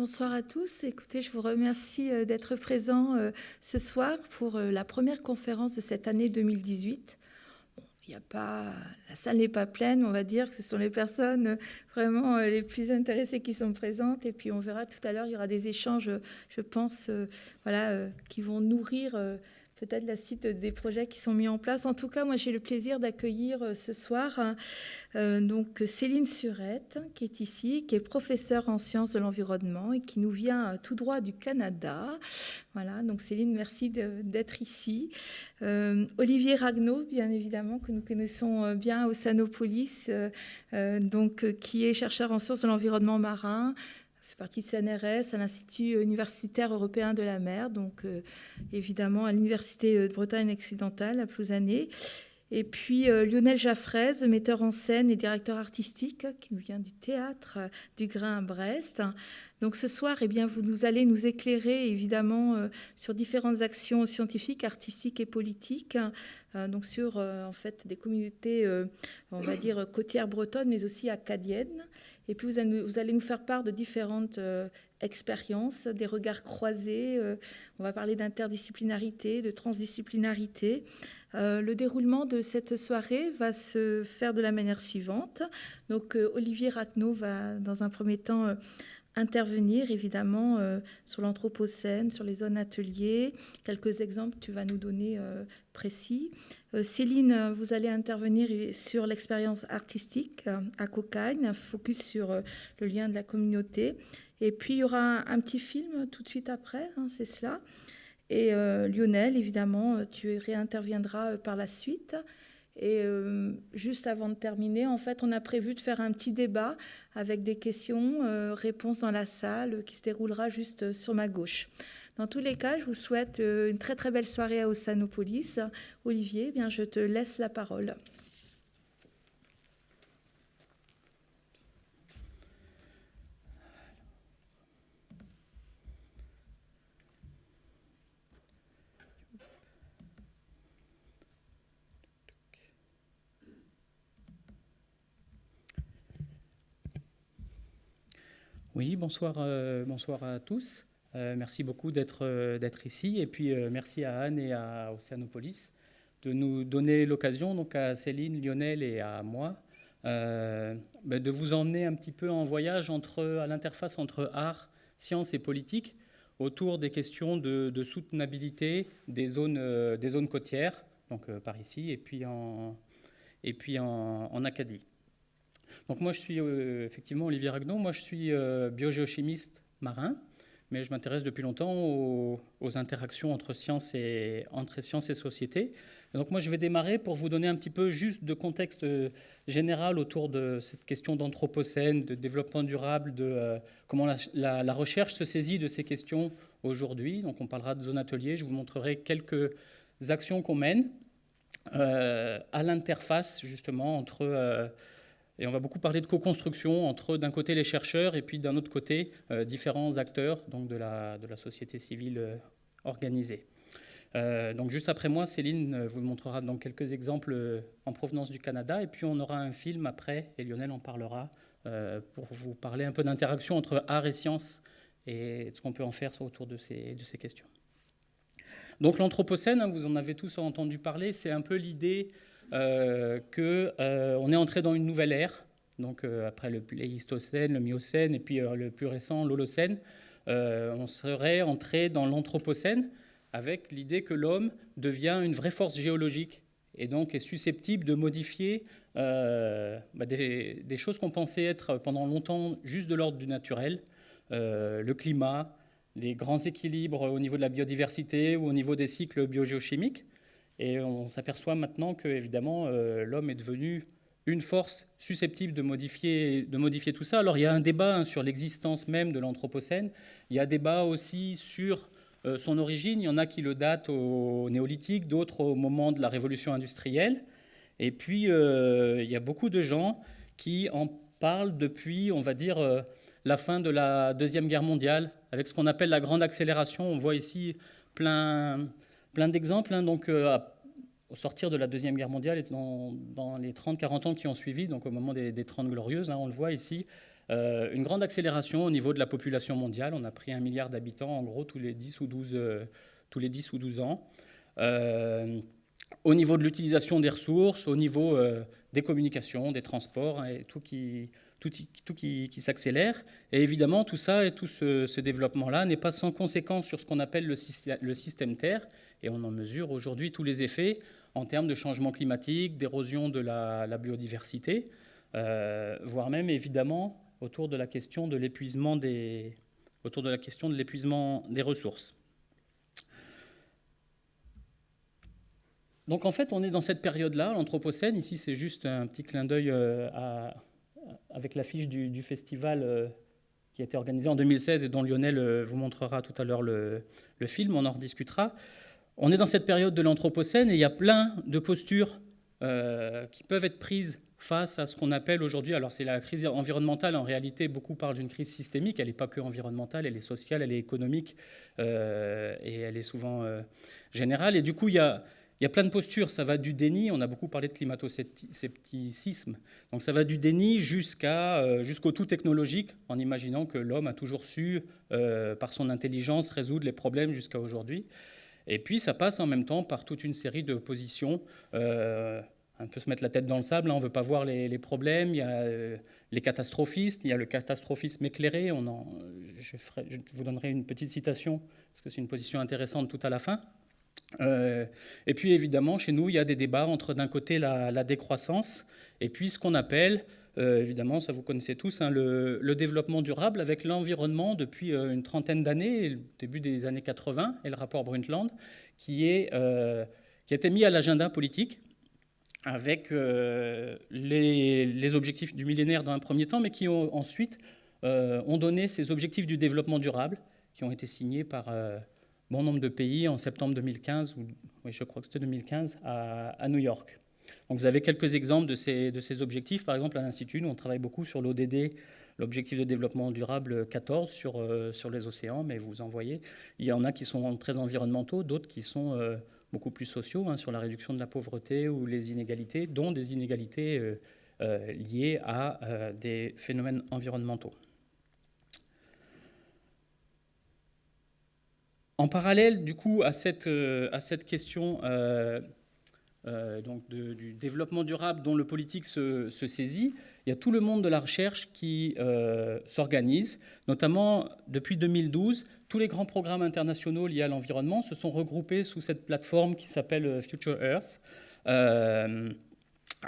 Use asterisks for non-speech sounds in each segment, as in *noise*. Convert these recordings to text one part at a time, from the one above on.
Bonsoir à tous. Écoutez, je vous remercie euh, d'être présents euh, ce soir pour euh, la première conférence de cette année 2018. Pas, la salle n'est pas pleine, on va dire que ce sont les personnes vraiment les plus intéressées qui sont présentes. Et puis on verra tout à l'heure, il y aura des échanges, je pense, voilà, qui vont nourrir peut-être la suite des projets qui sont mis en place. En tout cas, moi, j'ai le plaisir d'accueillir euh, ce soir hein, euh, donc Céline Surette, qui est ici, qui est professeure en sciences de l'environnement et qui nous vient euh, tout droit du Canada. Voilà, donc Céline, merci d'être ici. Olivier Ragnaud, bien évidemment, que nous connaissons bien au Sanopolis, donc, qui est chercheur en sciences de l'environnement marin, partie de CNRS, à l'Institut universitaire européen de la mer, donc euh, évidemment à l'Université de Bretagne occidentale à Plouzané. Et puis euh, Lionel Jaffrez, metteur en scène et directeur artistique, qui nous vient du théâtre du Grain à Brest. Donc ce soir, eh bien, vous nous allez nous éclairer évidemment euh, sur différentes actions scientifiques, artistiques et politiques, donc sur en fait des communautés, on va dire côtières bretonnes, mais aussi acadiennes. Et puis vous allez, nous faire part de différentes euh, expériences, des regards croisés. Euh, on va parler d'interdisciplinarité, de transdisciplinarité. Euh, le déroulement de cette soirée va se faire de la manière suivante. Donc Olivier Racnaud va dans un premier temps intervenir évidemment sur l'anthropocène, sur les zones ateliers. Quelques exemples tu vas nous donner précis. Euh, Céline, vous allez intervenir sur l'expérience artistique euh, à Cocagne, un focus sur euh, le lien de la communauté. Et puis, il y aura un, petit film tout de suite après, hein, c'est cela. Et Lionel, évidemment, tu réinterviendras par la suite. Et juste avant de terminer, en fait, on a prévu de faire un petit débat avec des questions, réponses dans la salle, qui se déroulera juste sur ma gauche. Dans tous les cas, je vous souhaite euh, une très très belle soirée à Ossanopolis. Olivier, eh bien, je te laisse la parole. Oui, bonsoir, euh, bonsoir à tous. Euh, merci beaucoup euh, d'être ici. Et puis merci à Anne et à Océanopolis de nous donner l'occasion, donc à Céline, Lionel et à moi, ben, de vous emmener un petit peu en voyage entre, à l'interface entre art, science et politique autour des questions de, soutenabilité des zones, côtières, donc par ici, et puis en, Acadie. Donc moi, je suis effectivement Olivier Ragnon, moi je suis biogéochimiste marin mais je m'intéresse depuis longtemps aux, interactions entre sciences et, entre sciences et société. donc moi, je vais démarrer pour vous donner un petit peu juste de contexte général autour de cette question d'anthropocène, de développement durable, de euh, comment la, recherche se saisit de ces questions aujourd'hui. Donc on parlera de zone atelier, je vous montrerai quelques actions qu'on mène euh, à l'interface justement entre... Euh, et on va beaucoup parler de co-construction entre d'un côté les chercheurs et puis d'un autre côté euh, différents acteurs donc de, la, de la société civile euh, organisée. Euh, donc juste après moi, Céline vous montrera donc quelques exemples en provenance du Canada et puis on aura un film après et Lionel en parlera pour vous parler un peu d'interaction entre art et science et ce qu'on peut en faire autour de ces, de ces questions. Donc l'Anthropocène, hein, vous en avez tous entendu parler, c'est un peu l'idée qu'on euh, est entré dans une nouvelle ère, donc euh, après le Pléistocène, le Miocène et puis le plus récent, l'Holocène, on serait entré dans l'Anthropocène avec l'idée que l'homme devient une vraie force géologique et donc est susceptible de modifier bah, des, des, choses qu'on pensait être pendant longtemps juste de l'ordre du naturel, le climat, les grands équilibres au niveau de la biodiversité ou au niveau des cycles biogéochimiques. Et on s'aperçoit maintenant que, évidemment, euh, l'homme est devenu une force susceptible de modifier, de modifier tout ça. Alors il y a un débat hein, sur l'existence même de l'Anthropocène. Il y a un débat aussi sur euh, son origine. Il y en a qui le datent au néolithique, d'autres au moment de la révolution industrielle. Et puis euh, il y a beaucoup de gens qui en parlent depuis, on va dire, la fin de la Deuxième Guerre mondiale, avec ce qu'on appelle la grande accélération. On voit ici plein, plein d'exemples. Hein. donc, euh, au sortir de la Deuxième Guerre mondiale et dans, les 30-40 ans qui ont suivi, donc au moment des, des 30 glorieuses, hein, on le voit ici, euh, une grande accélération au niveau de la population mondiale. On a pris un milliard d'habitants, en gros, tous les 10 ou 12, euh, tous les 10 ou 12 ans. au niveau de l'utilisation des ressources, au niveau des communications, des transports, hein, tout qui, tout, qui, s'accélère. Et évidemment, tout ça et tout ce, développement-là n'est pas sans conséquence sur ce qu'on appelle le, le, système Terre, et on en mesure aujourd'hui tous les effets en termes de changement climatique, d'érosion de la, biodiversité, euh, voire même évidemment autour de la question de l'épuisement des, autour de la question de l'épuisement des ressources. Donc en fait, on est dans cette période-là, l'Anthropocène. Ici, c'est juste un petit clin d'œil euh, avec l'affiche du, festival euh, qui a été organisé en 2016 et dont Lionel vous montrera tout à l'heure le, film, on en rediscutera. On est dans cette période de l'Anthropocène et il y a plein de postures qui peuvent être prises face à ce qu'on appelle aujourd'hui, alors c'est la crise environnementale, en réalité beaucoup parlent d'une crise systémique, elle n'est pas que environnementale, elle est sociale, elle est économique et elle est souvent générale. Et du coup, il y a il y a plein de postures, ça va du déni, on a beaucoup parlé de climato-scepticisme, donc ça va du déni euh, jusqu'au tout technologique, en imaginant que l'homme a toujours su, euh, par son intelligence, résoudre les problèmes jusqu'à aujourd'hui. Et puis ça passe en même temps par toute une série de positions. Euh, un peu se mettre la tête dans le sable, hein, on ne veut pas voir les, problèmes, il y a les catastrophistes, il y a le catastrophisme éclairé, on je vous donnerai une petite citation, parce que c'est une position intéressante tout à la fin. Euh, et puis évidemment, chez nous, il y a des débats entre d'un côté la, décroissance et puis ce qu'on appelle, euh, évidemment, ça vous connaissez tous, hein, le, développement durable avec l'environnement depuis euh, une trentaine d'années, début des années 80, et le rapport Brundtland, qui, est, qui a été mis à l'agenda politique avec les, objectifs du millénaire dans un premier temps, mais qui ensuite ont donné ces objectifs du développement durable qui ont été signés par bon nombre de pays en septembre 2015, ou je crois que c'était 2015, à, New York. Donc vous avez quelques exemples de ces, de ces objectifs. Par exemple, à l'Institut, nous, on travaille beaucoup sur l'ODD, l'objectif de développement durable 14 sur, euh, sur les océans, mais vous en voyez, il y en a qui sont très environnementaux, d'autres qui sont euh, beaucoup plus sociaux, hein, sur la réduction de la pauvreté ou les inégalités, dont des inégalités euh, liées à des phénomènes environnementaux. En parallèle, du coup, à cette, à cette question euh, euh, donc du développement durable dont le politique se, saisit, il y a tout le monde de la recherche qui s'organise. Notamment, depuis 2012, tous les grands programmes internationaux liés à l'environnement se sont regroupés sous cette plateforme qui s'appelle Future Earth,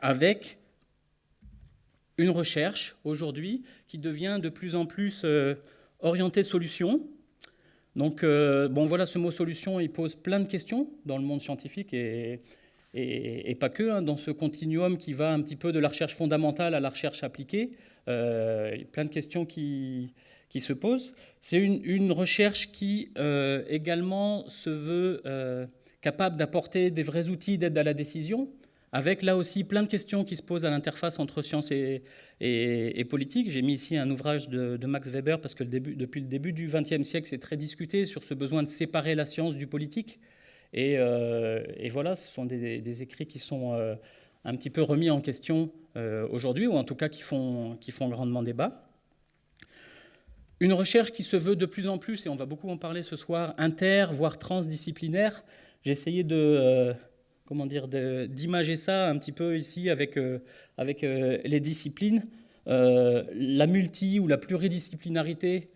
avec une recherche aujourd'hui qui devient de plus en plus orientée solution, donc, euh, bon, voilà, ce mot solution, il pose plein de questions dans le monde scientifique et, et, pas que, hein, dans ce continuum qui va un petit peu de la recherche fondamentale à la recherche appliquée. Euh, plein de questions qui, se posent. C'est une, recherche qui euh, également se veut capable d'apporter des vrais outils d'aide à la décision, avec là aussi plein de questions qui se posent à l'interface entre science et, politique. J'ai mis ici un ouvrage de, Max Weber parce que depuis le début du XXe siècle, c'est très discuté sur ce besoin de séparer la science du politique. Et, euh, voilà, ce sont des, écrits qui sont euh, un petit peu remis en question euh, aujourd'hui, ou en tout cas qui font, qui font grandement débat. Une recherche qui se veut de plus en plus, et on va beaucoup en parler ce soir, inter, voire transdisciplinaire. J'ai essayé de comment dire, d'imager ça un petit peu ici avec, avec les disciplines. La multi ou la pluridisciplinarité,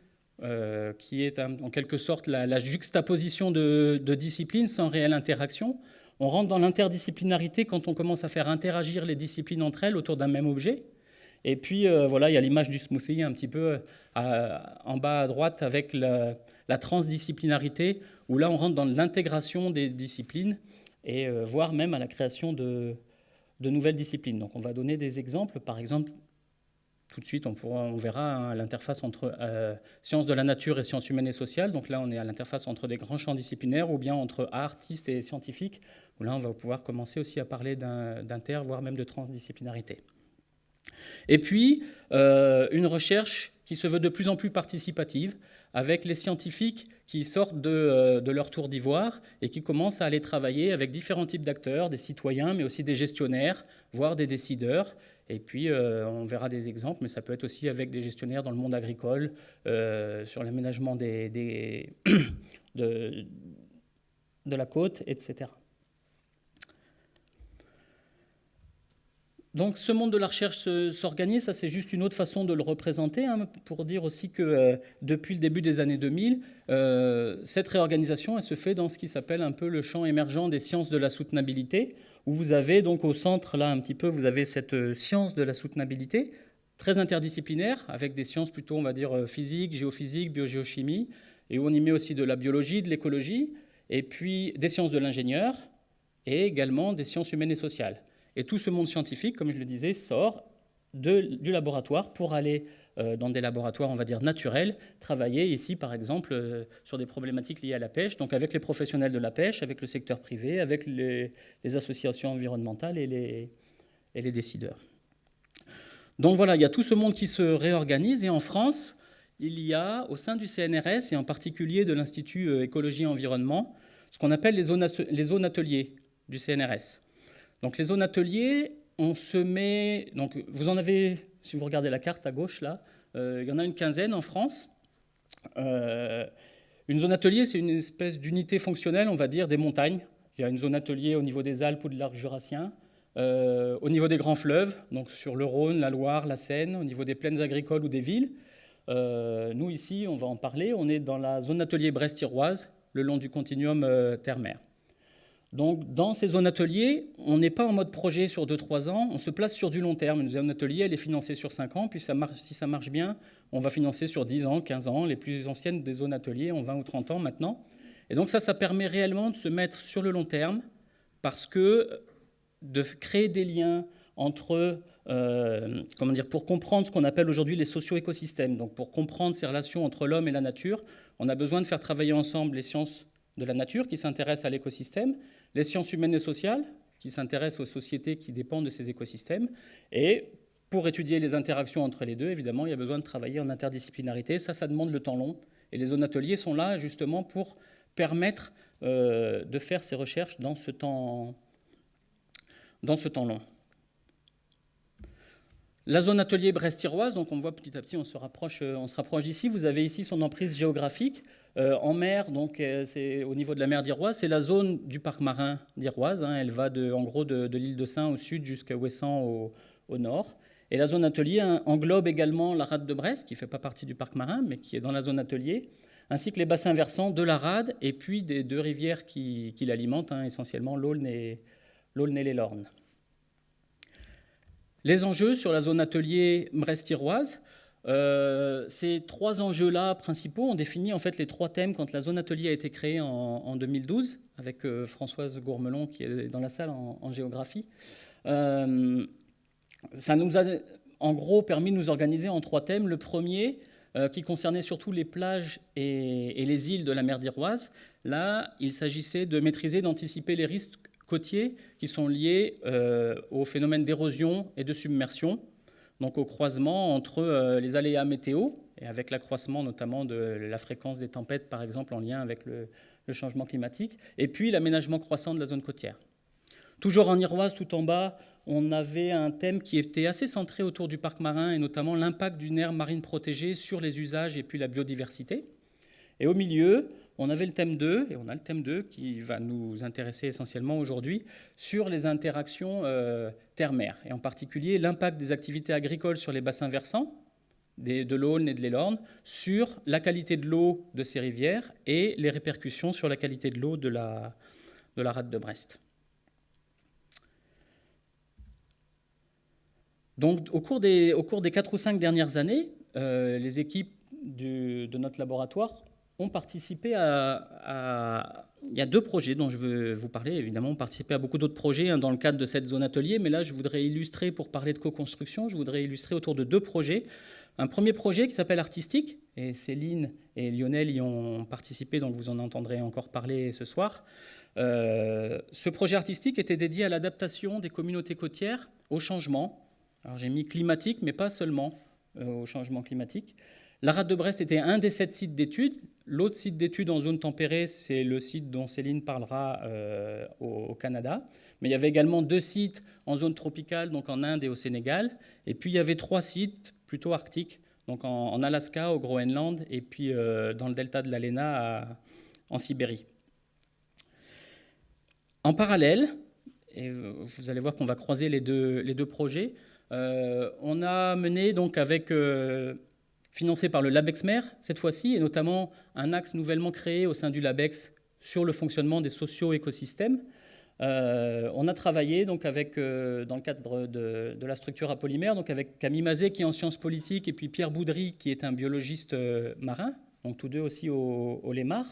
qui est en quelque sorte la, juxtaposition de, disciplines sans réelle interaction. On rentre dans l'interdisciplinarité quand on commence à faire interagir les disciplines entre elles autour d'un même objet. Et puis voilà, il y a l'image du smoothie un petit peu en bas à droite avec la, transdisciplinarité, où là on rentre dans l'intégration des disciplines et euh, voire même à la création de, nouvelles disciplines. Donc on va donner des exemples. Par exemple, tout de suite, on, verra hein, l'interface entre euh, sciences de la nature et sciences humaines et sociales. Donc là, on est à l'interface entre des grands champs disciplinaires ou bien entre artistes et scientifiques, où là, on va pouvoir commencer aussi à parler d'inter, voire même de transdisciplinarité. Et puis, euh, une recherche qui se veut de plus en plus participative, avec les scientifiques qui sortent de, euh, de leur tour d'ivoire et qui commencent à aller travailler avec différents types d'acteurs, des citoyens, mais aussi des gestionnaires, voire des décideurs. Et puis, euh, on verra des exemples, mais ça peut être aussi avec des gestionnaires dans le monde agricole, euh, sur l'aménagement *coughs* de, la côte, etc. Donc ce monde de la recherche s'organise, ça c'est juste une autre façon de le représenter, hein, pour dire aussi que euh, depuis le début des années 2000, euh, cette réorganisation elle se fait dans ce qui s'appelle un peu le champ émergent des sciences de la soutenabilité, où vous avez donc au centre là un petit peu, vous avez cette euh, science de la soutenabilité, très interdisciplinaire, avec des sciences plutôt on va dire physique, géophysique, biogéochimie, et où on y met aussi de la biologie, de l'écologie, et puis des sciences de l'ingénieur, et également des sciences humaines et sociales. Et tout ce monde scientifique, comme je le disais, sort du laboratoire pour aller euh, dans des laboratoires, on va dire, naturels, travailler ici, par exemple, euh, sur des problématiques liées à la pêche, donc avec les professionnels de la pêche, avec le secteur privé, avec les, associations environnementales et les, décideurs. Donc voilà, il y a tout ce monde qui se réorganise, et en France, il y a, au sein du CNRS, et en particulier de l'Institut euh, Écologie et Environnement, ce qu'on appelle les zones, les zones ateliers du CNRS. Donc les zones ateliers, on se met... Donc vous en avez, si vous regardez la carte à gauche là, euh, il y en a une quinzaine en France. Euh, une zone atelier, c'est une espèce d'unité fonctionnelle, on va dire, des montagnes. Il y a une zone atelier au niveau des Alpes ou de l'arc jurassien, euh, au niveau des grands fleuves, donc sur le Rhône, la Loire, la Seine, au niveau des plaines agricoles ou des villes. nous, ici, on va en parler, on est dans la zone atelier brest-iroise, le long du continuum terre-mer. Donc, dans ces zones ateliers, on n'est pas en mode projet sur 2-3 ans, on se place sur du long terme. Une zone atelier, elle est financée sur 5 ans, puis si ça marche bien, on va financer sur 10 ans, 15 ans. Les plus anciennes des zones ateliers ont 20 ou 30 ans maintenant. Et donc ça, ça permet réellement de se mettre sur le long terme, parce que de créer des liens entre, euh, comment dire, pour comprendre ce qu'on appelle aujourd'hui les socio-écosystèmes, donc pour comprendre ces relations entre l'homme et la nature, on a besoin de faire travailler ensemble les sciences de la nature qui s'intéressent à l'écosystème, les sciences humaines et sociales qui s'intéressent aux sociétés qui dépendent de ces écosystèmes, et pour étudier les interactions entre les deux, évidemment, il y a besoin de travailler en interdisciplinarité. Ça, ça demande le temps long. Et les zones ateliers sont là justement pour permettre euh, de faire ces recherches dans ce temps, dans ce temps long. La zone atelier brest-iroise, donc on voit petit à petit, on se rapproche, euh, on se rapproche d'ici. Vous avez ici son emprise géographique. Euh, en mer, donc euh, c'est au niveau de la mer d'Iroise, c'est la zone du parc marin d'Iroise. Hein. elle va de, en gros de, l'île de Saint au sud jusqu'à Ouessant au, nord. Et la zone atelier hein, englobe également la rade de Brest, qui ne fait pas partie du parc marin, mais qui est dans la zone atelier, ainsi que les bassins versants de la rade et puis des deux rivières qui, l'alimentent, hein, essentiellement l'Aulne et les Lornes. Les enjeux sur la zone atelier Brest-Iroise, euh, ces trois enjeux-là principaux ont défini en fait les trois thèmes quand la zone atelier a été créée en, 2012 avec euh, Françoise Gourmelon qui est dans la salle en, géographie. Euh, ça nous a en gros permis de nous organiser en trois thèmes. Le premier qui concernait surtout les plages et, et les îles de la mer d'Iroise. Là, il s'agissait de maîtriser, d'anticiper les risques côtiers qui sont liés au phénomène d'érosion et de submersion donc au croisement entre euh, les aléas météo, et avec l'accroissement notamment de la fréquence des tempêtes, par exemple, en lien avec le, changement climatique, et puis l'aménagement croissant de la zone côtière. Toujours en Iroise, tout en bas, on avait un thème qui était assez centré autour du parc marin, et notamment l'impact d'une aire marine protégée sur les usages et puis la biodiversité. Et au milieu, on avait le thème 2, et on a le thème 2 qui va nous intéresser essentiellement aujourd'hui, sur les interactions euh, terre-mer, et en particulier l'impact des activités agricoles sur les bassins versants, de l'Aulne et de l'Élorne, sur la qualité de l'eau de ces rivières et les répercussions sur la qualité de l'eau de la, de rade de Brest. Donc, au cours des, au cours des 4 ou 5 dernières années, euh, les équipes de notre laboratoire ont participé à, Il y a deux projets dont je veux vous parler. Évidemment, on participé à beaucoup d'autres projets hein, dans le cadre de cette zone atelier, mais là, je voudrais illustrer, pour parler de co-construction, je voudrais illustrer autour de deux projets. Un premier projet qui s'appelle Artistique, et Céline et Lionel y ont participé, donc vous en entendrez encore parler ce soir. Euh, ce projet artistique était dédié à l'adaptation des communautés côtières au changement. Alors j'ai mis climatique, mais pas seulement au changement climatique. La rade de Brest était un des sept sites d'études. L'autre site d'études en zone tempérée, c'est le site dont Céline parlera au, Canada. Mais il y avait également deux sites en zone tropicale, donc en Inde et au Sénégal. Et puis il y avait trois sites plutôt arctiques, donc en, Alaska, au Groenland, et puis dans le delta de l'Alena en Sibérie. En parallèle, et vous allez voir qu'on va croiser les deux, projets, euh, on a mené donc avec, euh, financé par le LabExmer cette fois-ci, et notamment un axe nouvellement créé au sein du LabEx sur le fonctionnement des socio-écosystèmes. Euh, on a travaillé donc avec, dans le cadre de, la structure à polymère, donc avec Camille Mazet qui est en sciences politiques et puis Pierre Boudry qui est un biologiste marin, donc tous deux aussi au, au Lémar.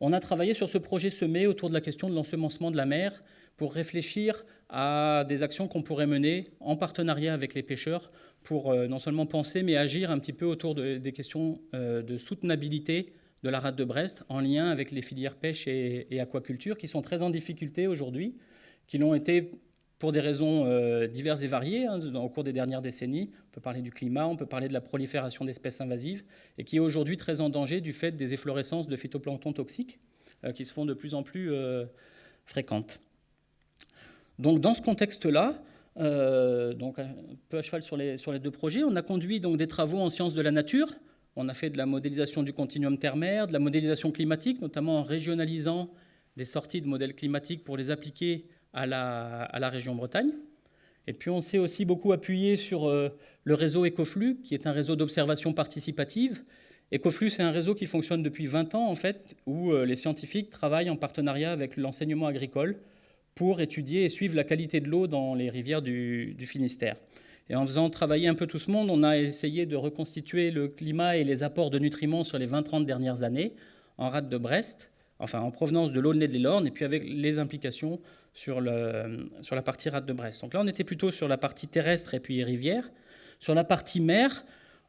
On a travaillé sur ce projet semé autour de la question de l'ensemencement de la mer pour réfléchir à des actions qu'on pourrait mener en partenariat avec les pêcheurs pour euh, non seulement penser mais agir un petit peu autour des questions euh, de soutenabilité de la rade de Brest en lien avec les filières pêche et, aquaculture qui sont très en difficulté aujourd'hui, qui l'ont été pour des raisons euh, diverses et variées hein, au cours des dernières décennies. On peut parler du climat, on peut parler de la prolifération d'espèces invasives, et qui est aujourd'hui très en danger du fait des efflorescences de phytoplancton toxiques qui se font de plus en plus fréquentes. Donc dans ce contexte-là, donc un peu à cheval sur les, sur les deux projets, on a conduit donc des travaux en sciences de la nature. On a fait de la modélisation du continuum terre-mer, de la modélisation climatique, notamment en régionalisant des sorties de modèles climatiques pour les appliquer à la, région Bretagne. Et puis on s'est aussi beaucoup appuyé sur euh, le réseau Ecoflux, qui est un réseau d'observation participative. Ecoflux, c'est un réseau qui fonctionne depuis 20 ans, en fait, où euh, les scientifiques travaillent en partenariat avec l'enseignement agricole pour étudier et suivre la qualité de l'eau dans les rivières du, Finistère. Et en faisant travailler un peu tout ce monde, on a essayé de reconstituer le climat et les apports de nutriments sur les 20-30 dernières années en rade de Brest, enfin en provenance de l'Aulnay de l'Orne, et puis avec les implications sur la partie rade de Brest. Donc là, on était plutôt sur la partie terrestre et puis rivière. Sur la partie mer,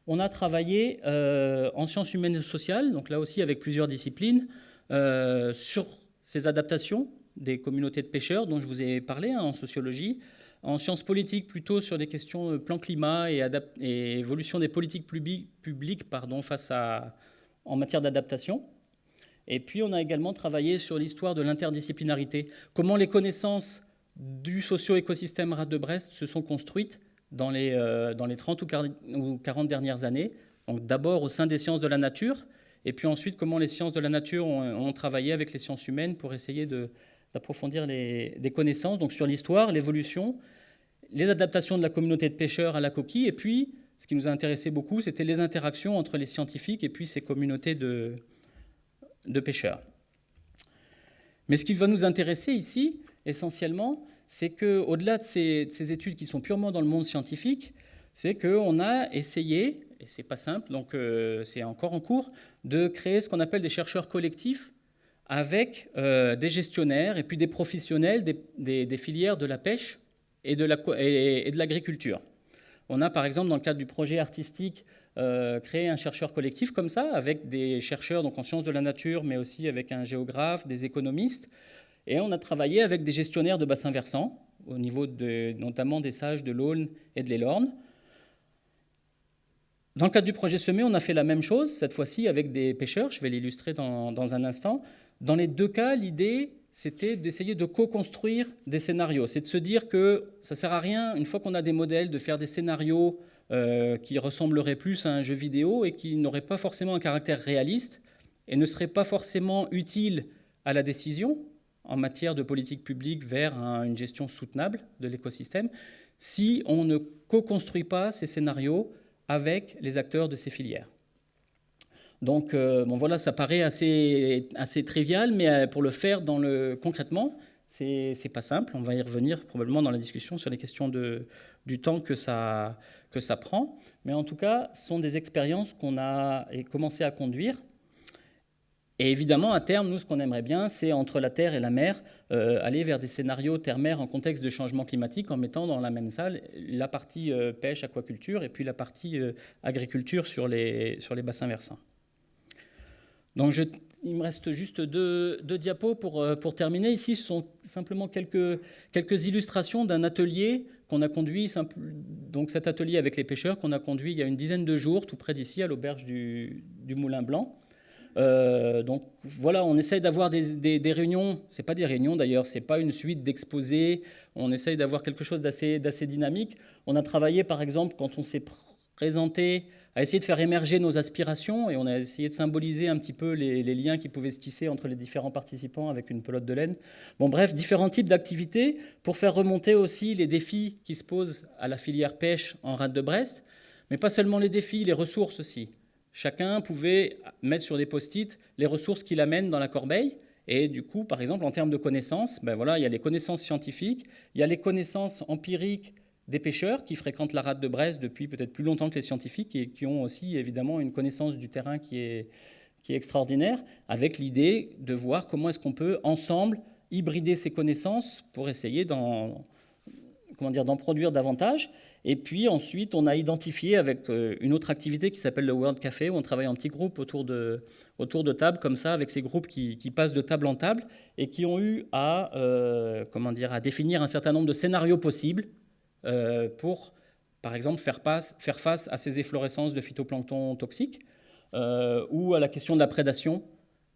on a travaillé euh, en sciences humaines et sociales, donc là aussi avec plusieurs disciplines, euh, sur ces adaptations des communautés de pêcheurs dont je vous ai parlé hein, en sociologie, en sciences politiques plutôt sur des questions de plan climat et, évolution des politiques publiques pardon, face à, en matière d'adaptation. Et puis on a également travaillé sur l'histoire de l'interdisciplinarité, comment les connaissances du socio-écosystème Rade de Brest se sont construites dans les, euh, dans les 30 ou 40 dernières années. Donc d'abord au sein des sciences de la nature, et puis ensuite comment les sciences de la nature ont, travaillé avec les sciences humaines pour essayer d'approfondir des connaissances donc sur l'histoire, l'évolution, les adaptations de la communauté de pêcheurs à la coquille, et puis ce qui nous a intéressé beaucoup, c'était les interactions entre les scientifiques et puis ces communautés de, de pêcheurs. Mais ce qui va nous intéresser ici, essentiellement, c'est qu'au-delà de ces, études qui sont purement dans le monde scientifique, c'est qu'on a essayé, et c'est pas simple, donc euh, c'est encore en cours, de créer ce qu'on appelle des chercheurs collectifs avec euh, des gestionnaires et puis des professionnels des, filières de la pêche et de l'agriculture. On a par exemple dans le cadre du projet artistique euh, créer un chercheur collectif comme ça, avec des chercheurs donc en sciences de la nature, mais aussi avec un géographe, des économistes. Et on a travaillé avec des gestionnaires de bassins versants, au niveau de, notamment des sages de l'Aulne et de l'Élorne. Dans le cadre du projet Semé, on a fait la même chose, cette fois-ci avec des pêcheurs, je vais l'illustrer dans, un instant. Dans les deux cas, l'idée, c'était d'essayer de co-construire des scénarios. C'est de se dire que ça ne sert à rien, une fois qu'on a des modèles, de faire des scénarios euh, qui ressemblerait plus à un jeu vidéo et qui n'aurait pas forcément un caractère réaliste et ne serait pas forcément utile à la décision en matière de politique publique vers une gestion soutenable de l'écosystème si on ne co-construit pas ces scénarios avec les acteurs de ces filières. Donc, euh, bon, voilà, ça paraît assez, assez trivial, mais euh, pour le faire dans le, concrètement, c'est pas simple. On va y revenir probablement dans la discussion sur les questions du temps que ça, que ça prend. Mais en tout cas, ce sont des expériences qu'on a commencé à conduire. Et évidemment, à terme, nous, ce qu'on aimerait bien, c'est entre la terre et la mer, euh, aller vers des scénarios terre-mer en contexte de changement climatique, en mettant dans la même salle la partie pêche, aquaculture, et puis la partie agriculture sur les, sur les bassins versants. Donc il me reste juste deux, diapos pour, euh, pour, terminer. Ici, ce sont simplement quelques, illustrations d'un atelier qu'on a conduit, donc cet atelier avec les pêcheurs qu'on a conduit il y a une dizaine de jours, tout près d'ici, à l'auberge du, du, Moulin Blanc. Euh, donc voilà, on essaye d'avoir des, des, des, réunions, c'est pas des réunions d'ailleurs, c'est pas une suite d'exposés, on essaye d'avoir quelque chose d'assez dynamique. On a travaillé par exemple quand on s'est présenté à essayer de faire émerger nos aspirations et on a essayé de symboliser un petit peu les, liens qui pouvaient se tisser entre les différents participants avec une pelote de laine. Bon, bref, différents types d'activités pour faire remonter aussi les défis qui se posent à la filière pêche en rade de Brest, mais pas seulement les défis, les ressources aussi. Chacun pouvait mettre sur des post-it les ressources qu'il amène dans la corbeille. Et du coup, par exemple, en termes de connaissances, ben voilà, il y a les connaissances scientifiques, il y a les connaissances empiriques des pêcheurs qui fréquentent la rade de Brest depuis peut-être plus longtemps que les scientifiques et qui ont aussi évidemment une connaissance du terrain qui est, extraordinaire, avec l'idée de voir comment est-ce qu'on peut ensemble hybrider ces connaissances pour essayer d'en produire davantage. Et puis ensuite, on a identifié avec euh, une autre activité qui s'appelle le World Café, où on travaille en petits groupes autour de, tables, comme ça, avec ces groupes qui, passent de table en table et qui ont eu à, euh, comment dire, à définir un certain nombre de scénarios possibles pour, par exemple, faire, faire, face à ces efflorescences de phytoplancton toxiques euh, ou à la question de la prédation,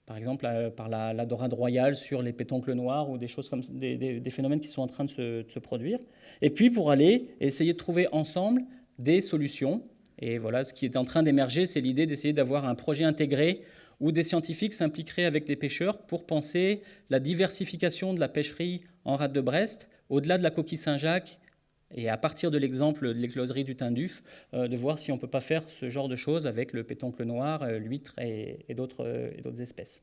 par exemple euh, par la, dorade royale sur les pétoncles noirs ou des choses comme des, phénomènes qui sont en train de se, de se, produire. Et puis pour aller essayer de trouver ensemble des solutions. Et voilà, ce qui est en train d'émerger, c'est l'idée d'essayer d'avoir un projet intégré où des scientifiques s'impliqueraient avec des pêcheurs pour penser la diversification de la pêcherie en rade de Brest, au-delà de la coquille Saint-Jacques et à partir de l'exemple de l'écloserie du Tinduf, euh, de voir si on ne peut pas faire ce genre de choses avec le pétoncle noir, euh, l'huître et, et d'autres espèces.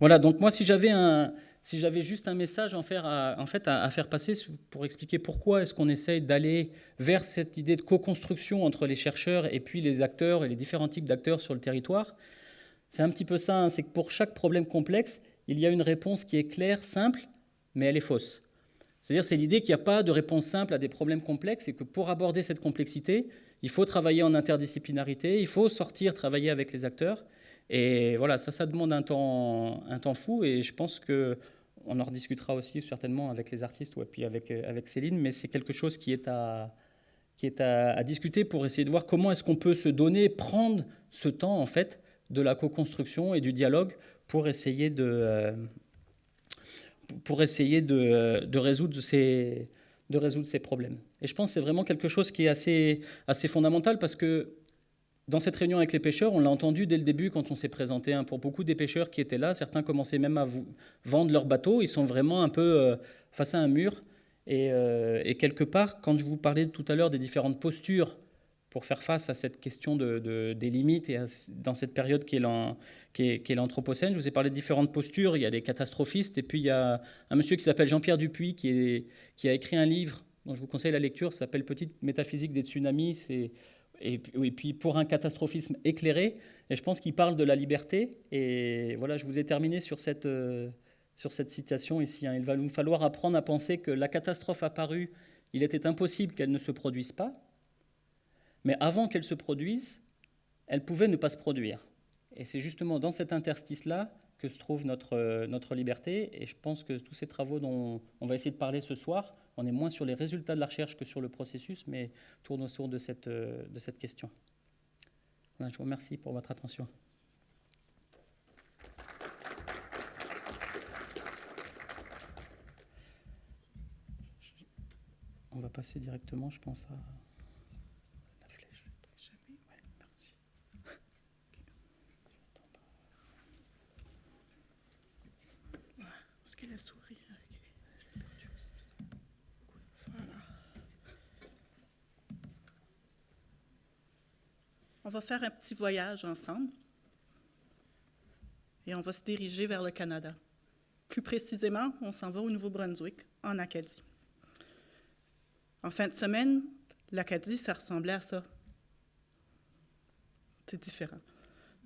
Voilà, donc moi, si j'avais juste un message en, à, fait, à, faire passer pour expliquer pourquoi est-ce qu'on essaye d'aller vers cette idée de co-construction entre les chercheurs et puis les acteurs et les différents types d'acteurs sur le territoire, c'est un petit peu ça, hein, c'est que pour chaque problème complexe, il y a une réponse qui est claire, simple, mais elle est fausse. C'est-à-dire, c'est l'idée qu'il n'y a pas de réponse simple à des problèmes complexes et que pour aborder cette complexité, il faut travailler en interdisciplinarité, il faut sortir, travailler avec les acteurs. Et voilà, ça, ça demande un temps, un temps fou et je pense que on en rediscutera aussi certainement avec les artistes ou puis avec, avec Céline, mais c'est quelque chose qui est à, qui est à, discuter pour essayer de voir comment est-ce qu'on peut se donner, prendre ce temps en fait de la co-construction et du dialogue pour essayer de, euh, pour essayer de, résoudre ces, de résoudre ces problèmes. Et je pense que c'est vraiment quelque chose qui est assez, assez fondamental parce que dans cette réunion avec les pêcheurs, on l'a entendu dès le début quand on s'est présenté. Hein, pour beaucoup des pêcheurs qui étaient là, certains commençaient même à vendre leurs bateaux. Ils sont vraiment un peu euh, face à un mur. Et, euh, et, quelque part, quand je vous parlais tout à l'heure des différentes postures pour faire face à cette question de, des limites et dans cette période qui est l'Anthropocène. Je vous ai parlé de différentes postures. Il y a des catastrophistes et puis il y a un monsieur qui s'appelle Jean-Pierre Dupuis qui, a écrit un livre dont je vous conseille la lecture. S'appelle Petite métaphysique des tsunamis. Et, puis pour un catastrophisme éclairé. Et je pense qu'il parle de la liberté. Et voilà, je vous ai terminé sur cette, euh, citation ici. Hein. Il va nous falloir apprendre à penser que la catastrophe apparue, il était impossible qu'elle ne se produise pas mais avant qu'elle se produise, elle pouvait ne pas se produire. Et c'est justement dans cet interstice-là que se trouve notre, euh, notre liberté. Et je pense que tous ces travaux dont on va essayer de parler ce soir, on est moins sur les résultats de la recherche que sur le processus, mais tournent autour de cette, euh, de cette question. je vous remercie pour votre attention. On va passer directement, je pense, à... On va faire un petit voyage ensemble et on va se diriger vers le Canada. Plus précisément, on s'en va au Nouveau-Brunswick, en Acadie. En fin de semaine, l'Acadie, ça ressemblait à ça. C'est différent.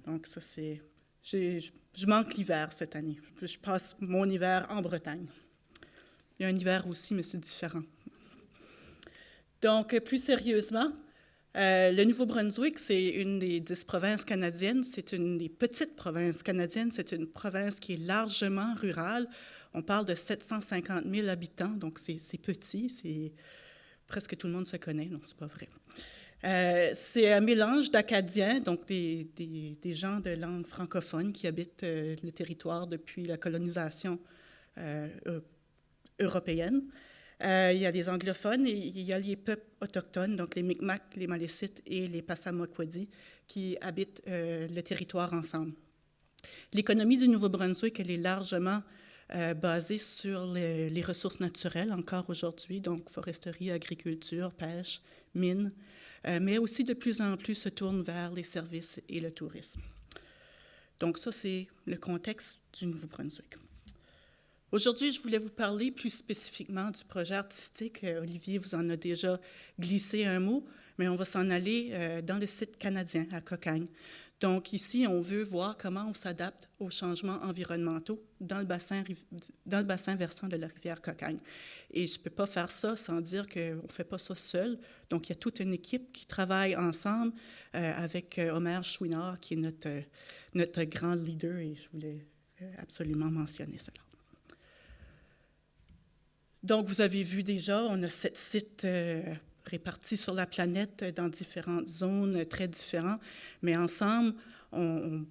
Donc, ça, c'est. Je manque l'hiver cette année. Je passe mon hiver en Bretagne. Il y a un hiver aussi, mais c'est différent. Donc, plus sérieusement, Euh, le Nouveau-Brunswick, c'est une des dix provinces canadiennes. C'est une des petites provinces canadiennes. C'est une province qui est largement rurale. On parle de 750 000 habitants, donc c'est petit. C'est presque tout le monde se connaît, non, c'est pas vrai. Euh, c'est un mélange d'Acadiens, donc des, gens de langue francophone qui habitent euh, le territoire depuis la colonisation européenne. Euh, il y a des anglophones et il y a les peuples autochtones, donc les Mi'kmaq, les Malécites et les Passamaquoddy, qui habitent euh, le territoire ensemble. L'économie du Nouveau-Brunswick, elle est largement euh, basée sur les, les, ressources naturelles encore aujourd'hui, donc foresterie, agriculture, pêche, mines, mais aussi de plus en plus se tourne vers les services et le tourisme. Donc ça, c'est le contexte du Nouveau-Brunswick. Aujourd'hui, je voulais vous parler plus spécifiquement du projet artistique. Euh, Olivier vous en a déjà glissé un mot, mais on va s'en aller euh, dans le site canadien à Cocagne. Donc ici, on veut voir comment on s'adapte aux changements environnementaux dans le bassin, versant de la rivière Cocagne. Et je ne peux pas faire ça sans dire qu'on ne fait pas ça seul. Donc il y a toute une équipe qui travaille ensemble euh, avec Omer Chouinard, qui est notre grand leader, et je voulais absolument mentionner cela. Donc, vous avez vu déjà, on a sept sites euh, répartis sur la planète dans différentes zones très différentes, mais ensemble, on,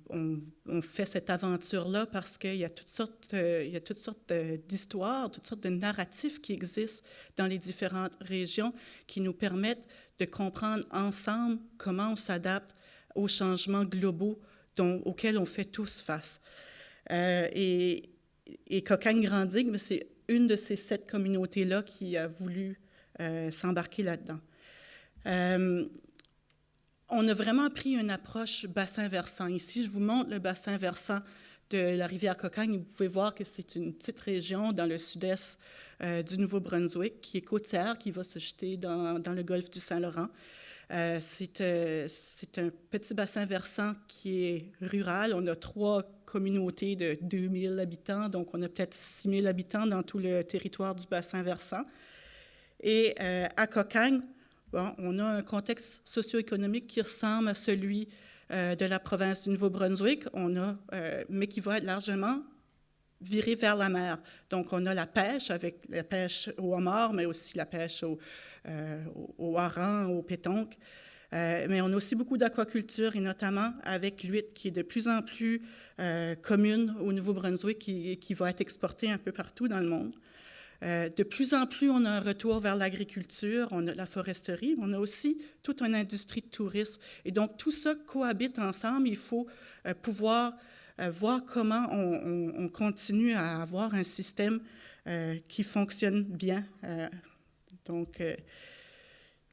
fait cette aventure-là parce qu'il y a toutes sortes, euh, il y a toutes sortes d'histoires, toutes sortes de narratifs qui existent dans les différentes régions qui nous permettent de comprendre ensemble comment on s'adapte aux changements globaux dont, auxquels on fait tous face. Euh, et, et Cocagne Grandigue, c'est une de ces sept communautés-là qui a voulu euh, s'embarquer là-dedans. Euh, on a vraiment pris une approche bassin versant. Ici, je vous montre le bassin versant de la rivière Cocagne. Vous pouvez voir que c'est une petite région dans le sud-est euh, du Nouveau-Brunswick qui est côtière, qui va se jeter dans le golfe du Saint-Laurent. Euh, euh, c'est un petit bassin versant qui est rural. On a trois communautés de 2000 habitants, donc on a peut-être 6000 habitants dans tout le territoire du bassin versant. Et euh, à Cocagne, on a un contexte socio-économique qui ressemble à celui de la province du Nouveau-Brunswick, mais qui va largement viré vers la mer. Donc, on a la pêche, avec la pêche au homard, mais aussi la pêche au, euh, au, hareng, au pétonque. Euh, mais on a aussi beaucoup d'aquaculture, et notamment avec l'huître qui est de plus en plus euh, commune au Nouveau-Brunswick, qui, qui, va être exportée un peu partout dans le monde. de plus en plus, on a un retour vers l'agriculture, on a la foresterie, mais on a aussi toute une industrie de tourisme. Et donc, tout ça cohabite ensemble. Il faut pouvoir voir comment on, on, continue à avoir un système qui fonctionne bien donc, euh,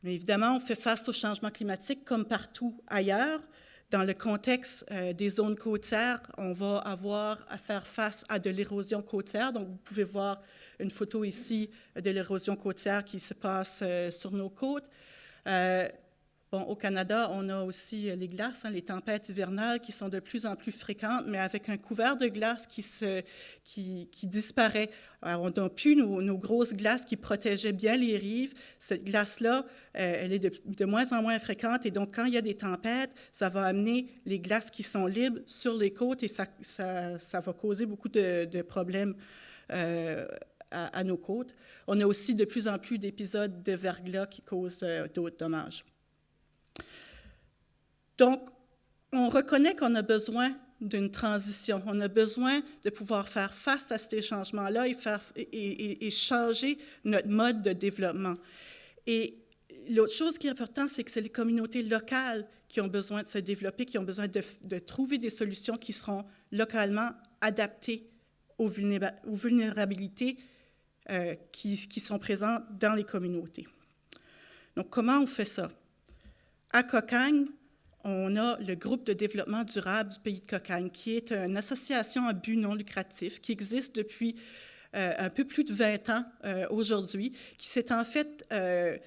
mais évidemment, on fait face au changement climatique comme partout ailleurs. Dans le contexte euh, des zones côtières, on va avoir à faire face à de l'érosion côtière. Donc, vous pouvez voir une photo ici de l'érosion côtière qui se passe euh, sur nos côtes au Canada, on a aussi euh, les glaces, hein, les tempêtes hivernales qui sont de plus en plus fréquentes, mais avec un couvert de glace qui, se, qui, disparaît. On n'a plus nos, grosses glaces qui protégeaient bien les rives. Cette glace-là, euh, elle est de, moins en moins fréquente, et donc quand il y a des tempêtes, ça va amener les glaces qui sont libres sur les côtes, et ça, ça, va causer beaucoup de, problèmes. Euh, à, nos côtes. On a aussi de plus en plus d'épisodes de verglas qui causent d'autres dommages. Donc, on reconnaît qu'on a besoin d'une transition. On a besoin de pouvoir faire face à ces changements-là et, changer notre mode de développement. Et l'autre chose qui est importante, c'est que c'est les communautés locales qui ont besoin de se développer, qui ont besoin de, trouver des solutions qui seront localement adaptées aux, vulnérabilités euh, qui, qui sont présentes dans les communautés. Donc, comment on fait ça? À Cocagne, on a le groupe de développement durable du pays de Cocagne, qui est une association à but non lucratif qui existe depuis euh, un peu plus de 20 ans euh, aujourd'hui, qui s'est en fait euh,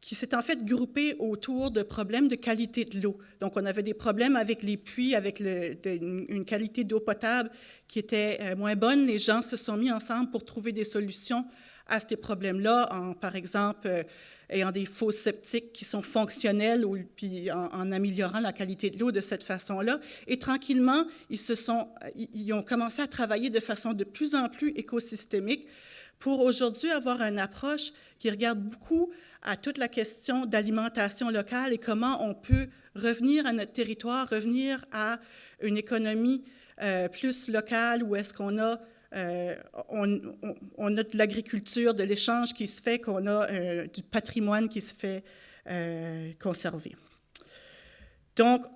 qui s'est en fait groupée autour de problèmes de qualité de l'eau. Donc, on avait des problèmes avec les puits, avec une qualité d'eau potable qui était moins bonne. Les gens se sont mis ensemble pour trouver des solutions à ces problèmes-là, en, par exemple, euh, ayant des fosses septiques qui sont fonctionnelles ou puis en, améliorant la qualité de l'eau de cette façon-là. Et tranquillement, ils, se sont, ils ont commencé à travailler de façon de plus en plus écosystémique pour aujourd'hui avoir une approche qui regarde beaucoup à toute la question d'alimentation locale et comment on peut revenir à notre territoire, revenir à une économie euh, plus locale où est-ce qu'on a euh, on, a de l'agriculture, de l'échange qui se fait, qu'on a euh, du patrimoine qui se fait euh, conserver. Donc,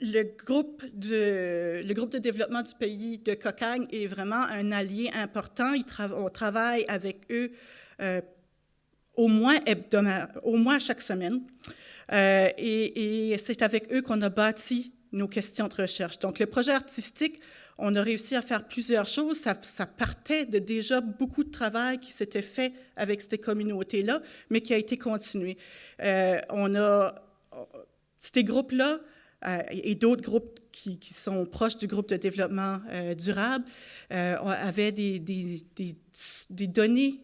le groupe, de, développement du pays de Cocagne est vraiment un allié important. on travaille avec eux au, moins au moins chaque semaine. et, et c'est avec eux qu'on a bâti nos questions de recherche. Donc, le projet artistique on a réussi à faire plusieurs choses. Ça, partait de déjà beaucoup de travail qui s'était fait avec ces communautés-là, mais qui a été continué. Euh, on a ces groupes-là euh, et d'autres groupes qui, sont proches du groupe de développement euh, durable avaient des, données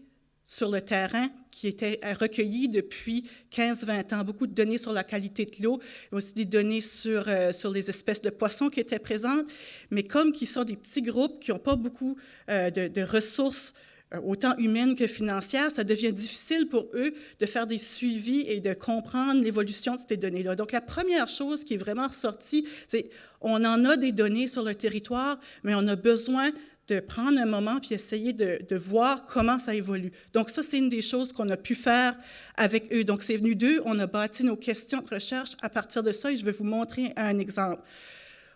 sur le terrain qui étaient recueillies depuis 15-20 ans. Beaucoup de données sur la qualité de l'eau, aussi des données sur, euh, sur les espèces de poissons qui étaient présentes. Mais comme qui sont des petits groupes qui n'ont pas beaucoup euh, de, ressources euh, autant humaines que financières, ça devient difficile pour eux de faire des suivis et de comprendre l'évolution de ces données-là. Donc, la première chose qui est vraiment ressortie, c'est on en a des données sur le territoire, mais on a besoin de prendre un moment puis essayer de, voir comment ça évolue. Donc ça, c'est une des choses qu'on a pu faire avec eux. Donc c'est venu d'eux, on a bâti nos questions de recherche à partir de ça et je vais vous montrer un exemple.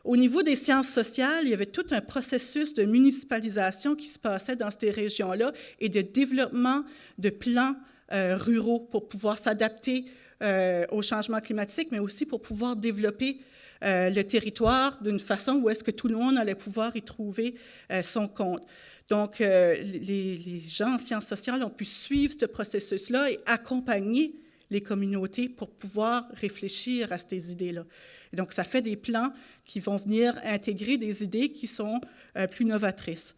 Au niveau des sciences sociales, il y avait tout un processus de municipalisation qui se passait dans ces régions-là et de développement de plans euh, ruraux pour pouvoir s'adapter euh, au changement climatique, mais aussi pour pouvoir développer euh, le territoire d'une façon où est-ce que tout le monde allait pouvoir y trouver euh, son compte. Donc, euh, les, gens en sciences sociales ont pu suivre ce processus-là et accompagner les communautés pour pouvoir réfléchir à ces idées-là. Donc, ça fait des plans qui vont venir intégrer des idées qui sont plus novatrices.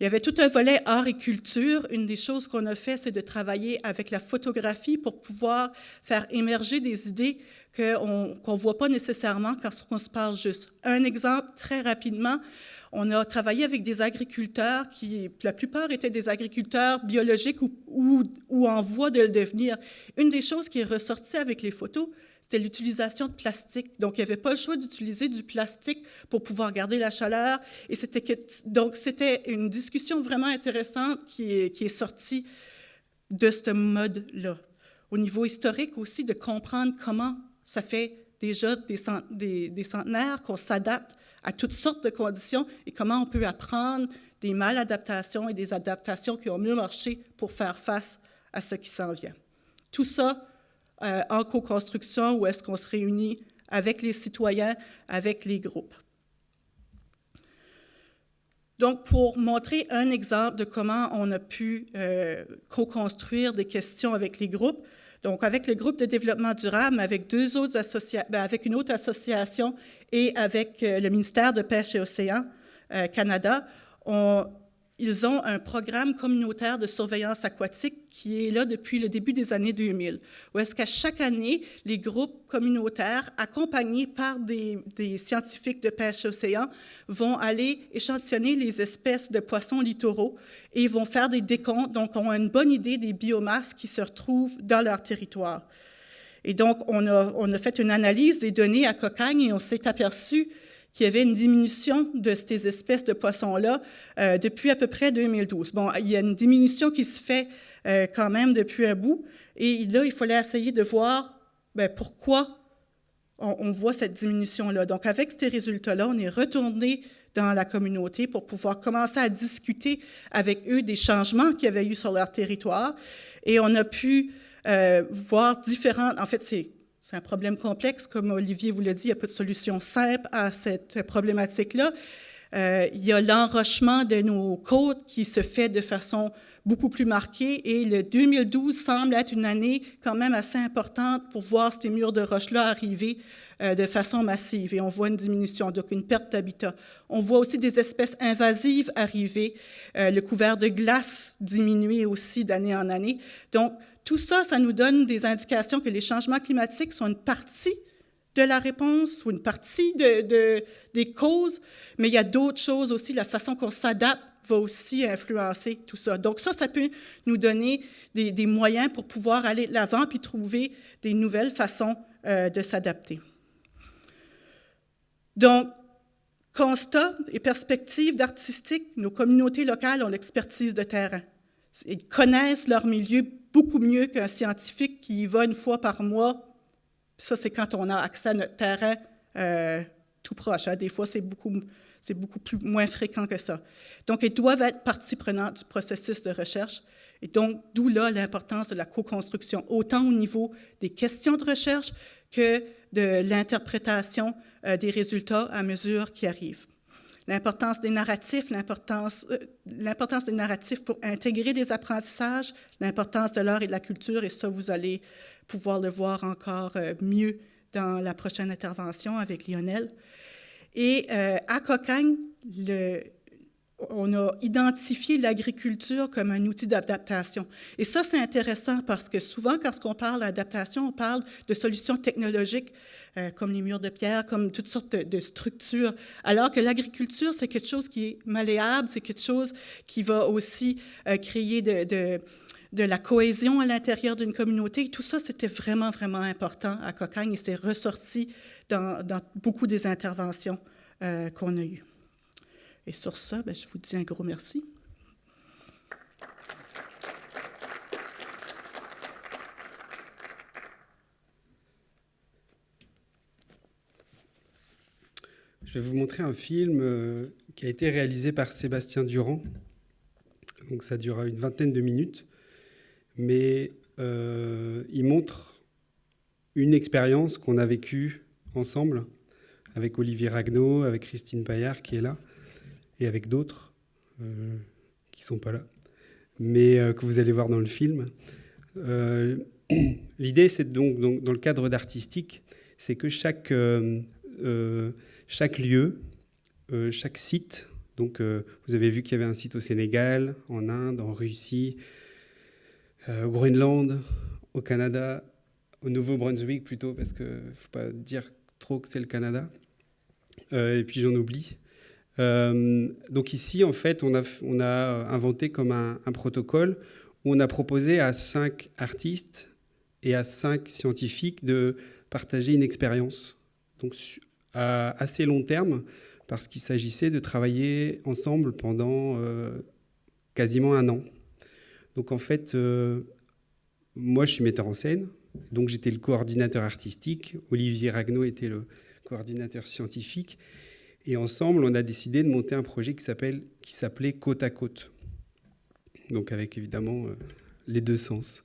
Il y avait tout un volet art et culture. Une des choses qu'on a fait, c'est de travailler avec la photographie pour pouvoir faire émerger des idées qu'on ne voit pas nécessairement quand on se parle juste. Un exemple, très rapidement, on a travaillé avec des agriculteurs qui, la plupart étaient des agriculteurs biologiques ou, en voie de le devenir. Une des choses qui est ressortie avec les photos, c'était l'utilisation de plastique. Donc, il n'y avait pas le choix d'utiliser du plastique pour pouvoir garder la chaleur. Et c'était donc, c'était une discussion vraiment intéressante qui est, qui est sortie de ce mode-là. Au niveau historique aussi, de comprendre comment ça fait déjà des, centenaires qu'on s'adapte à toutes sortes de conditions et comment on peut apprendre des maladaptations et des adaptations qui ont mieux marché pour faire face à ce qui s'en vient. Tout ça euh, en co-construction où est-ce qu'on se réunit avec les citoyens, avec les groupes. Donc, pour montrer un exemple de comment on a pu euh, co-construire des questions avec les groupes, donc, avec le groupe de développement durable, avec, ben, avec une autre association et avec euh, le ministère de Pêche et Océan euh, Canada, on, ils ont un programme communautaire de surveillance aquatique qui est là depuis le début des années 2000, où est-ce qu'à chaque année, les groupes communautaires, accompagnés par des, scientifiques de pêche océan, vont aller échantillonner les espèces de poissons littoraux et vont faire des décomptes, donc ont une bonne idée des biomasses qui se retrouvent dans leur territoire. Et donc, on a, on a fait une analyse des données à Cocagne et on s'est aperçu qu'il y avait une diminution de ces espèces de poissons-là euh, depuis à peu près 2012. Bon, il y a une diminution qui se fait euh, quand même depuis un bout, et là, il fallait essayer de voir bien, pourquoi on, on, voit cette diminution-là. Donc, avec ces résultats-là, on est retourné dans la communauté pour pouvoir commencer à discuter avec eux des changements qu'il y avait eu sur leur territoire, et on a pu euh, voir différentes, en fait, c'est c'est un problème complexe, comme Olivier vous l'a dit, il n'y a pas de solution simple à cette problématique-là. Euh, il y a l'enrochement de nos côtes qui se fait de façon beaucoup plus marquée et le 2012 semble être une année quand même assez importante pour voir ces murs de roche-là arriver euh, de façon massive et on voit une diminution, donc une perte d'habitat. On voit aussi des espèces invasives arriver, euh, le couvert de glace diminuer aussi d'année en année. Donc, tout ça, ça nous donne des indications que les changements climatiques sont une partie de la réponse ou une partie de, des causes, mais il y a d'autres choses aussi, la façon qu'on s'adapte va aussi influencer tout ça. Donc ça, ça peut nous donner des, moyens pour pouvoir aller de l'avant puis trouver des nouvelles façons euh, de s'adapter. Donc, constat et perspective d'artistique, nos communautés locales ont l'expertise de terrain. Ils connaissent leur milieu beaucoup mieux qu'un scientifique qui y va une fois par mois. Ça, c'est quand on a accès à notre terrain euh, tout proche. Hein. Des fois, c'est beaucoup, c'est beaucoup plus, moins fréquent que ça. Donc, ils doivent être partie prenante du processus de recherche. Et donc, d'où là l'importance de la co-construction, autant au niveau des questions de recherche que de l'interprétation euh, des résultats à mesure qui arrivent. L'importance des narratifs, euh, l'importance des narratifs pour intégrer des apprentissages, l'importance de l'art et de la culture, et ça, vous allez pouvoir le voir encore euh, mieux dans la prochaine intervention avec Lionel. Et à Cocagne, le, on a identifié l'agriculture comme un outil d'adaptation. Et ça, c'est intéressant parce que souvent, quand on parle d'adaptation, on parle de solutions technologiques euh, comme les murs de pierre, comme toutes sortes de, structures, alors que l'agriculture, c'est quelque chose qui est malléable, c'est quelque chose qui va aussi euh, créer de, la cohésion à l'intérieur d'une communauté. Tout ça, c'était vraiment, vraiment important à Cocagne et c'est ressorti dans, beaucoup des interventions euh, qu'on a eues. Et sur ça, ben, je vous dis un gros merci. Je vais vous montrer un film euh, qui a été réalisé par Sébastien Durand. Donc ça durera une vingtaine de minutes, mais euh, il montre une expérience qu'on a vécue ensemble avec Olivier Ragnaud, avec Christine Paillard qui est là et avec d'autres euh, qui ne sont pas là, mais que vous allez voir dans le film. *clears throat* L'idée, c'est donc, donc, dans le cadre d'artistique, c'est que chaque, chaque lieu, chaque site, donc vous avez vu qu'il y avait un site au Sénégal, en Inde, en Russie, au Groenland, au Canada, au Nouveau-Brunswick plutôt, parce qu'il ne faut pas dire trop que c'est le Canada. et puis j'en oublie. Euh, donc ici, en fait, on a inventé comme un, protocole où on a proposé à cinq artistes et à cinq scientifiques de partager une expérience, à assez long terme, parce qu'il s'agissait de travailler ensemble pendant euh, quasiment un an. Donc en fait, euh, moi je suis metteur en scène, donc j'étais le coordinateur artistique, Olivier Ragnaud était le coordinateur scientifique, et ensemble, on a décidé de monter un projet qui s'appelait Côte à Côte. Donc avec évidemment euh, les deux sens.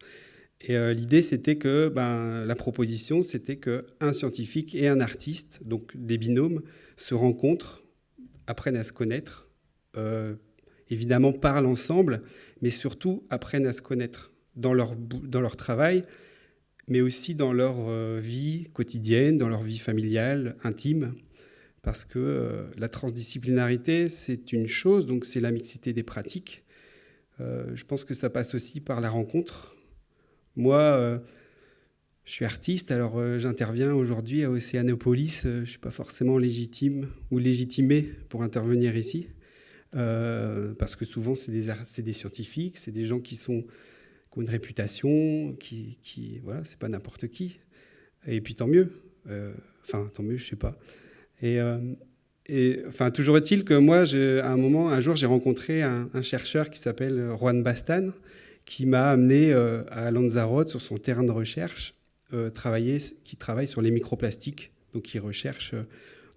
Et euh, l'idée, c'était que ben, la proposition, c'était qu'un scientifique et un artiste, donc des binômes, se rencontrent, apprennent à se connaître, euh, évidemment parlent ensemble, mais surtout apprennent à se connaître dans leur, dans leur travail, mais aussi dans leur vie quotidienne, dans leur vie familiale, intime parce que euh, la transdisciplinarité, c'est une chose, donc c'est la mixité des pratiques. Euh, je pense que ça passe aussi par la rencontre. Moi, euh, je suis artiste, alors j'interviens aujourd'hui à Océanopolis. je ne suis pas forcément légitime ou légitimé pour intervenir ici, parce que souvent, c'est des, scientifiques, c'est des gens qui, ont une réputation, qui, qui voilà, c'est pas n'importe qui. Et puis tant mieux. Enfin, tant mieux, je sais pas. Et, euh, enfin, toujours est-il que moi, à un moment, un jour, j'ai rencontré un, chercheur qui s'appelle Juan Bastan, qui m'a amené euh, à Lanzarote sur son terrain de recherche, euh, travailler, qui travaille sur les microplastiques, donc qui recherche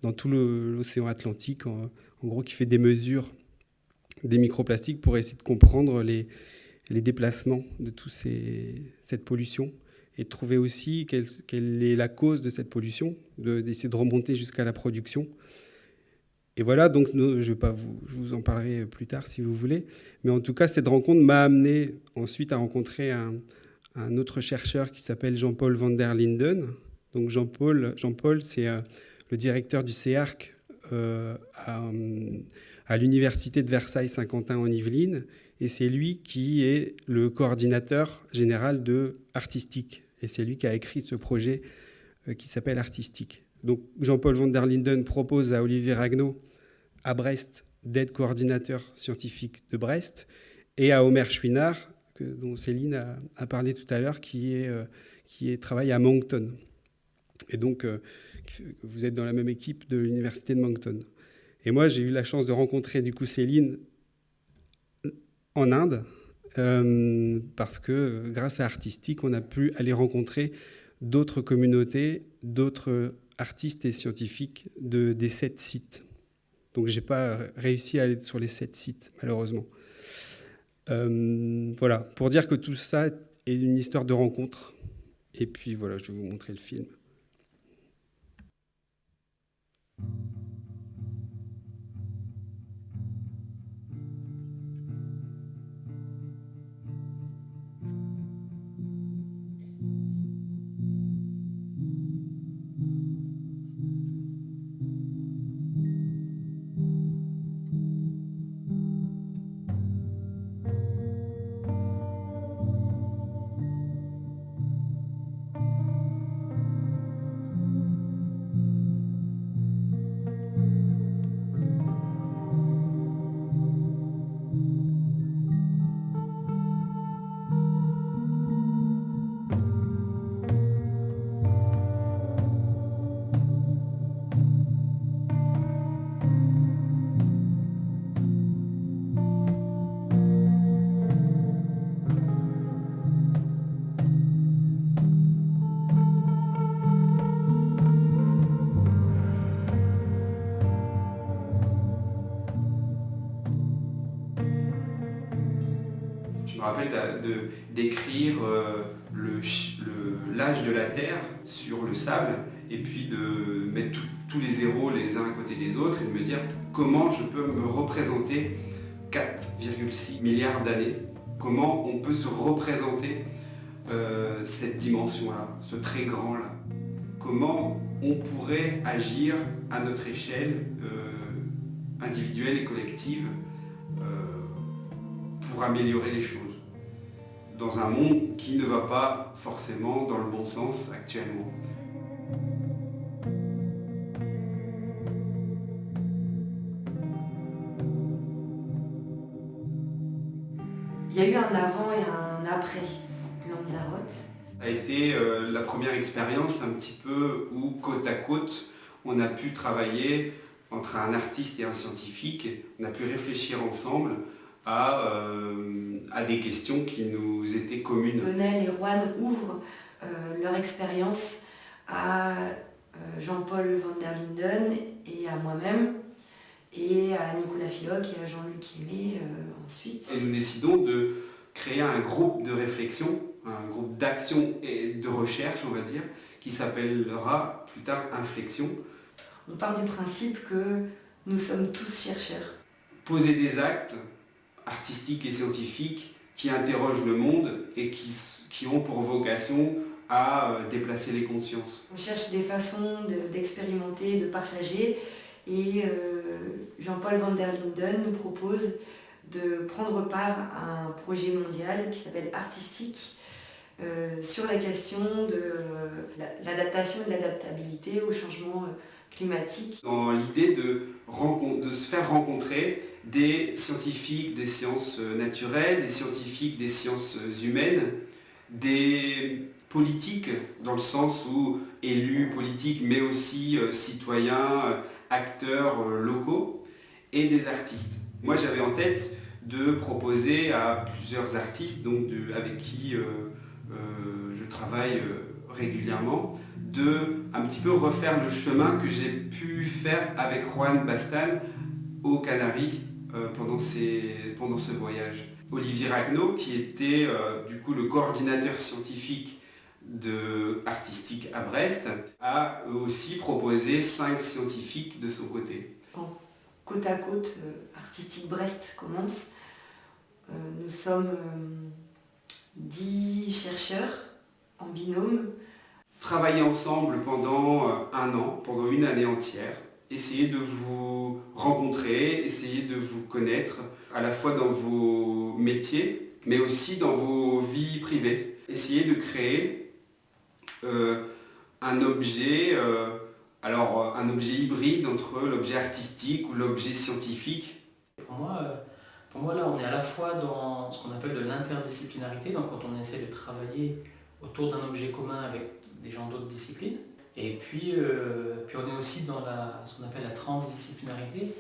dans tout l'océan Atlantique, en, gros, qui fait des mesures des microplastiques pour essayer de comprendre les déplacements de toute cette pollution et de trouver aussi quelle, est la cause de cette pollution, d'essayer de, remonter jusqu'à la production. Et voilà, donc je, vais pas vous, je vous en parlerai plus tard si vous voulez, mais en tout cas, cette rencontre m'a amené ensuite à rencontrer un, autre chercheur qui s'appelle Jean-Paul van der Linden, Donc Jean-Paul, Jean-Paul c'est le directeur du CEARC à, à l'université de Versailles-Saint-Quentin en Yvelines, et c'est lui qui est le coordinateur général de Artistique, et c'est lui qui a écrit ce projet qui s'appelle Artistique. Jean-Paul van der Linden propose à Olivier Ragnaud à Brest d'être coordinateur scientifique de Brest et à Omer Chouinard, dont Céline a, parlé tout à l'heure, qui, est, euh, travaille à Moncton. Et donc, euh, vous êtes dans la même équipe de l'université de Moncton. Et moi, j'ai eu la chance de rencontrer du coup Céline en Inde, euh, parce que grâce à Artistique, on a pu aller rencontrer d'autres communautés, d'autres artistes et scientifiques de, des sept sites. Donc j'ai pas réussi à aller sur les sept sites, malheureusement. Euh, voilà, pour dire que tout ça est une histoire de rencontre. Et puis voilà, je vais vous montrer le film. D'écrire euh, l'âge de la Terre sur le sable et puis de mettre tous les zéros les uns à côté des autres et de me dire comment je peux me représenter 4,6 milliards d'années, comment on peut se représenter euh, cette dimension-là, ce très grand-là, comment on pourrait agir à notre échelle euh, individuelle et collective pour améliorer les choses dans un monde qui ne va pas forcément dans le bon sens actuellement. Il y a eu un avant et un après Lanzarote. Ça a été euh, la première expérience un petit peu où côte à côte on a pu travailler entre un artiste et un scientifique, on a pu réfléchir ensemble euh, à, des questions qui nous étaient communes. Lionel et Juan ouvrent euh, leur expérience à euh, Jean-Paul van der Linden et à moi-même, et à Nicolas Filoc et à Jean-Luc Aimé ensuite. Et nous décidons de créer un groupe de réflexion, un groupe d'action et de recherche, on va dire, qui s'appellera plus tard Inflexion. On part du principe que nous sommes tous chercheurs. Poser des actes, artistiques et scientifiques qui interrogent le monde et qui, ont pour vocation à euh, déplacer les consciences. On cherche des façons d'expérimenter, de, partager et euh, Jean-Paul van der Linden nous propose de prendre part à un projet mondial qui s'appelle Artistique euh, sur la question de l'adaptation et de l'adaptabilité au changement Dans l'idée de, se faire rencontrer des scientifiques des sciences naturelles, des scientifiques des sciences humaines, des politiques dans le sens où élus politiques mais aussi euh, citoyens, euh, acteurs euh, locaux et des artistes. Moi j'avais en tête de proposer à plusieurs artistes donc avec qui je travaille régulièrement de un petit peu refaire le chemin que j'ai pu faire avec Juan Bastal aux Canaries euh, pendant, pendant ce voyage. Olivier Ragnaud, qui était euh, du coup le coordinateur scientifique de artistique à Brest, a aussi proposé cinq scientifiques de son côté. Quand côte à côte, euh, Artistique Brest commence, nous sommes dix chercheurs en binôme travailler ensemble pendant euh, un an, pendant une année entière. Essayez de vous rencontrer, essayez de vous connaître, à la fois dans vos métiers, mais aussi dans vos vies privées. Essayez de créer euh, un objet, euh, alors un objet hybride entre l'objet artistique ou l'objet scientifique. Pour moi, pour moi, là, on est à la fois dans ce qu'on appelle de l'interdisciplinarité, donc quand on essaie de travailler autour d'un objet commun avec des gens d'autres disciplines. Et puis, euh, puis on est aussi dans ce qu'on appelle la transdisciplinarité,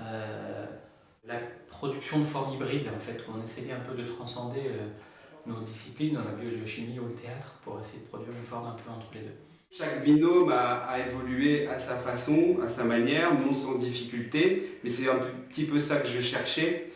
euh, la production de formes hybrides, en fait, où on essayait un peu de transcender euh, nos disciplines, dans la biogéochimie ou le théâtre, pour essayer de produire une forme un peu entre les deux. Chaque binôme a, évolué à sa façon, à sa manière, non sans difficulté, mais c'est un petit peu ça que je cherchais.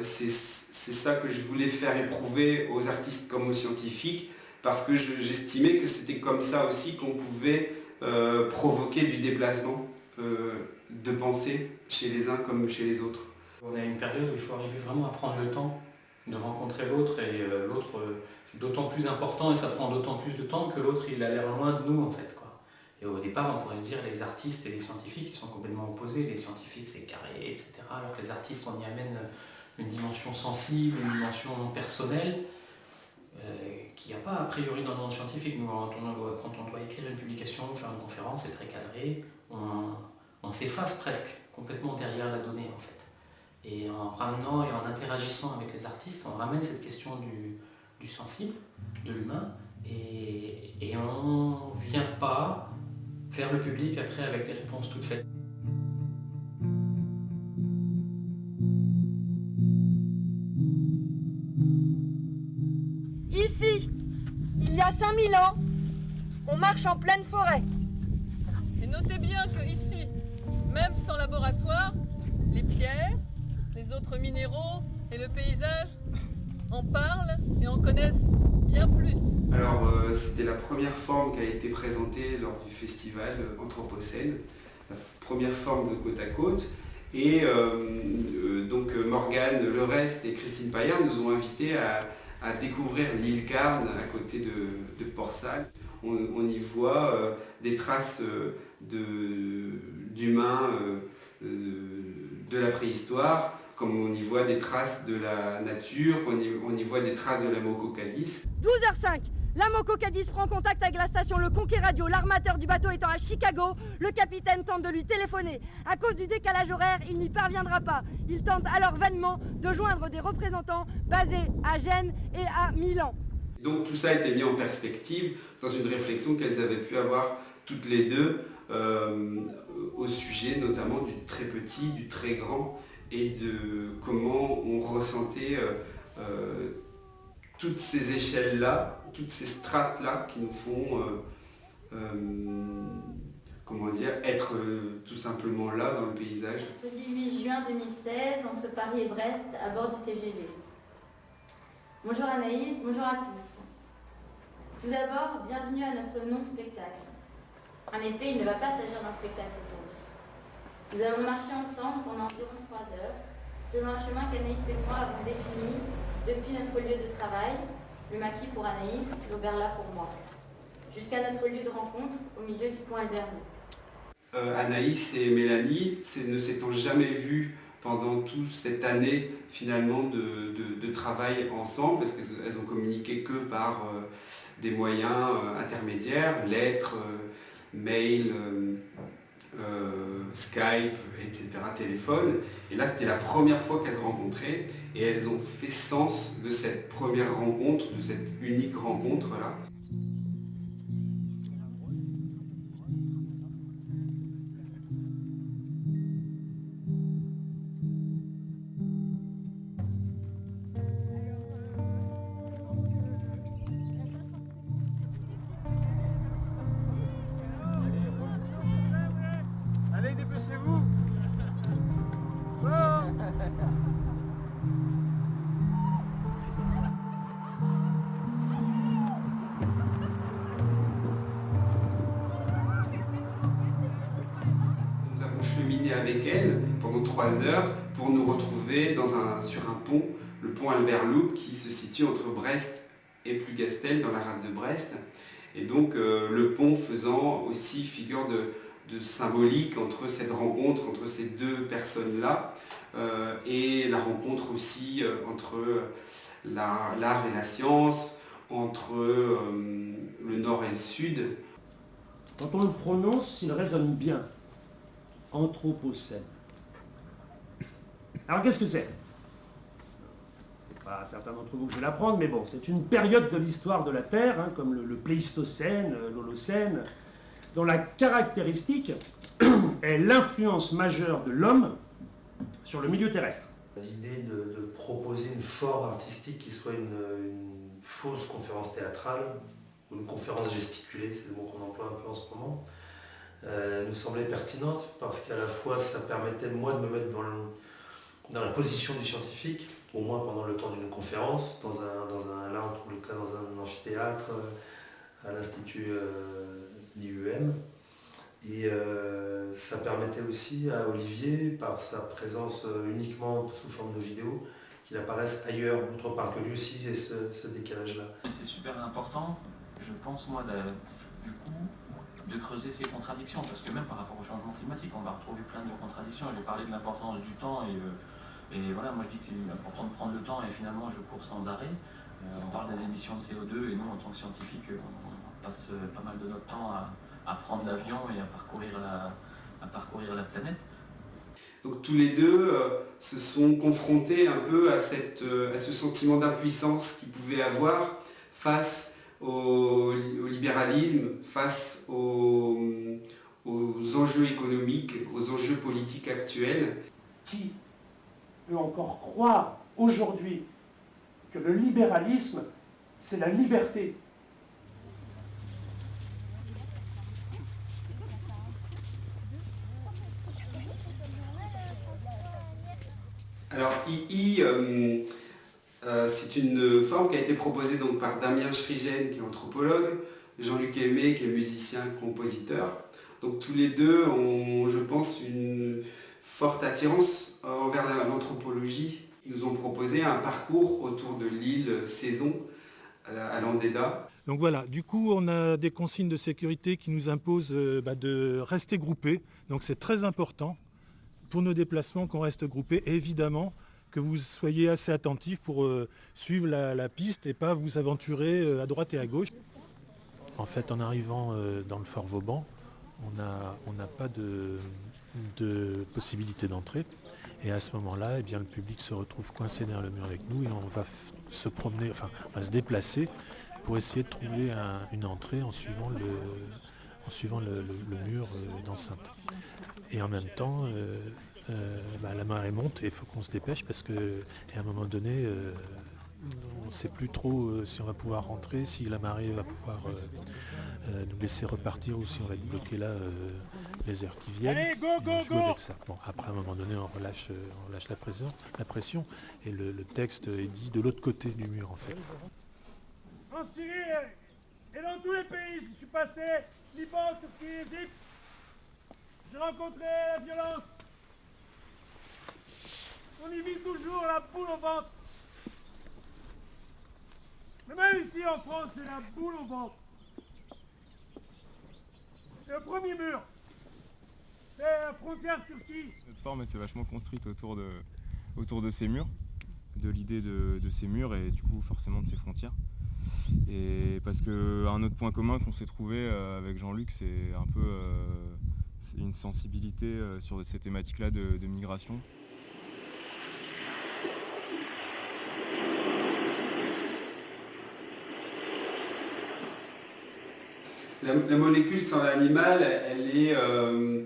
C'est ça que je voulais faire éprouver aux artistes comme aux scientifiques, parce que j'estimais que c'était comme ça aussi qu'on pouvait euh, provoquer du déplacement euh, de pensée chez les uns comme chez les autres. On a une période où il faut arriver vraiment à prendre le temps de rencontrer l'autre et euh, l'autre c'est d'autant plus important et ça prend d'autant plus de temps que l'autre il a l'air loin de nous en fait. Quoi. Et au départ on pourrait se dire les artistes et les scientifiques sont complètement opposés, les scientifiques c'est carré etc. Alors que les artistes on y amène une dimension sensible, une dimension personnelle qu'il n'y a pas a priori dans le monde scientifique. Nous, quand on, doit, écrire une publication, faire une conférence, c'est très cadré, on, s'efface presque complètement derrière la donnée en fait. Et en ramenant et en interagissant avec les artistes, on ramène cette question du, sensible, de l'humain, et, et on ne vient pas faire le public après avec des réponses toutes faites. Y a 5000 ans, on marche en pleine forêt. Et notez bien que ici, même sans laboratoire, les pierres, les autres minéraux et le paysage en parlent et en connaissent bien plus. Alors, euh, c'était la première forme qui a été présentée lors du festival Anthropocène, la première forme de côte à côte. Et euh, euh, donc Morgane Le Reste et Christine Paillard nous ont invités à, à découvrir l'île Carne à côté de, de. On, on, y voit euh, des traces d'humains euh, de, la préhistoire, comme on y voit des traces de la nature, qu'on y, on y voit des traces de la Mococadis. 12h05 la Moco prend contact avec la station Le Conquet Radio. L'armateur du bateau étant à Chicago, le capitaine tente de lui téléphoner. À cause du décalage horaire, il n'y parviendra pas. Il tente alors vainement de joindre des représentants basés à Gênes et à Milan. Donc tout ça a été mis en perspective dans une réflexion qu'elles avaient pu avoir toutes les deux euh, au sujet notamment du très petit, du très grand et de comment on ressentait euh, euh, toutes ces échelles-là, toutes ces strates-là qui nous font, euh, euh, comment dire, être euh, tout simplement là dans le paysage. Le 18 juin 2016, entre Paris et Brest, à bord du TGV. Bonjour Anaïs, bonjour à tous. Tout d'abord, bienvenue à notre non-spectacle. En effet, il ne va pas s'agir d'un spectacle aujourd'hui. Nous allons marcher ensemble pendant environ 3 heures, selon un chemin qu'Anaïs et moi avons défini depuis notre lieu de travail, le maquis pour Anaïs, l'Auberla pour moi, jusqu'à notre lieu de rencontre au milieu du pont Albert euh, Anaïs et Mélanie ne s'étant jamais vues pendant toute cette année finalement de, de, travail ensemble, parce qu'elles ont communiqué que par euh, des moyens euh, intermédiaires, lettres, mails, euh, Skype, etc., téléphone. Et là, c'était la première fois qu'elles se rencontraient et elles ont fait sens de cette première rencontre, de cette unique rencontre-là. Avec elle pendant trois heures pour nous retrouver dans un, sur un pont, le pont Albert Loup qui se situe entre Brest et Plougastel dans la rade de Brest. Et donc le pont faisant aussi figure de, symbolique entre cette rencontre, entre ces deux personnes-là, et la rencontre aussi entre l'art et la science, entre le nord et le sud. Quand on le prononce, il résonne bien. Anthropocène. Alors qu'est-ce que c'est? C'est pas certains d'entre vous que je vais l'apprendre, mais bon, c'est une période de l'histoire de la Terre, hein, comme le, Pléistocène, euh, l'Holocène, dont la caractéristique *clears throat* est l'influence majeure de l'homme sur le milieu terrestre. L'idée de, proposer une forme artistique qui soit une fausse conférence théâtrale, une conférence gesticulée, c'est le mot qu'on emploie un peu en ce moment, euh, nous semblait pertinente parce qu'à la fois ça permettait moi de me mettre dans, la position du scientifique, au moins pendant le temps d'une conférence, dans un, là le cas dans un amphithéâtre euh, à l'Institut euh, d'IUM. Et ça permettait aussi à Olivier, par sa présence uniquement sous forme de vidéo, qu'il apparaisse ailleurs, autre part que lui aussi, et ce, décalage-là. C'est super important je pense, moi, du coup, de creuser ces contradictions, parce que même par rapport au changement climatique, on va retrouver plein de contradictions. J'ai parlé de l'importance du temps, et, euh, voilà, moi je dis que c'est important de prendre le temps, et finalement je cours sans arrêt. Euh, on parle des émissions de CO2, et nous, en tant que scientifiques, passe pas mal de notre temps à, prendre l'avion et à parcourir la, à parcourir la planète. Donc tous les deux euh, se sont confrontés un peu à, cette, à ce sentiment d'impuissance qu'ils pouvaient avoir face au, libéralisme, face aux, enjeux économiques, aux enjeux politiques actuels. Qui peut encore croire aujourd'hui que le libéralisme, c'est la liberté Alors, II, euh, c'est une forme qui a été proposée donc par Damien Schrigen, qui est anthropologue, Jean-Luc Aimé, qui est musicien, compositeur. Donc tous les deux ont, je pense, une forte attirance envers l'anthropologie. Ils nous ont proposé un parcours autour de l'île Saison euh, à Landéda. Donc voilà, du coup on a des consignes de sécurité qui nous imposent euh, bah, de rester groupés. Donc c'est très important pour nos déplacements qu'on reste groupés. évidemment, que vous soyez assez attentif pour euh, suivre la, piste et pas vous aventurer euh, à droite et à gauche. En fait, en arrivant euh, dans le fort Vauban, on n'a pas de, possibilité d'entrée. Et à ce moment-là, eh bien, le public se retrouve coincé derrière le mur avec nous et on va se promener, enfin, se déplacer pour essayer de trouver une entrée en suivant le, mur d'enceinte. Et en même temps, euh, bah, la marée monte et il faut qu'on se dépêche parce qu'à un moment donné, euh, on ne sait plus trop euh, si on va pouvoir rentrer, si la marée va pouvoir nous laisser repartir ou si on va être bloqué là les heures qui viennent. Allez, go, go, go avec ça. Bon, après, à un moment donné, on relâche, on la, pression, la pression et le, texte est dit de l'autre côté du mur en fait. En Syrie et dans tous les pays, je suis passé, Liban, Turquie, Égypte, j'ai rencontré la violence, on y vit toujours la boule au ventre. Mais même ici en France, c'est la boule au ventre. Le premier mur. C'est la frontière Turquie. Cette forme, s'est vachement construite autour de, autour de ces murs, de l'idée de, ces murs et du coup forcément de ces frontières. Et parce qu'un autre point commun qu'on s'est trouvé euh, avec Jean-Luc, c'est un peu euh, une sensibilité euh, sur ces thématiques-là de migration. La, molécule sans l'animal, elle, euh,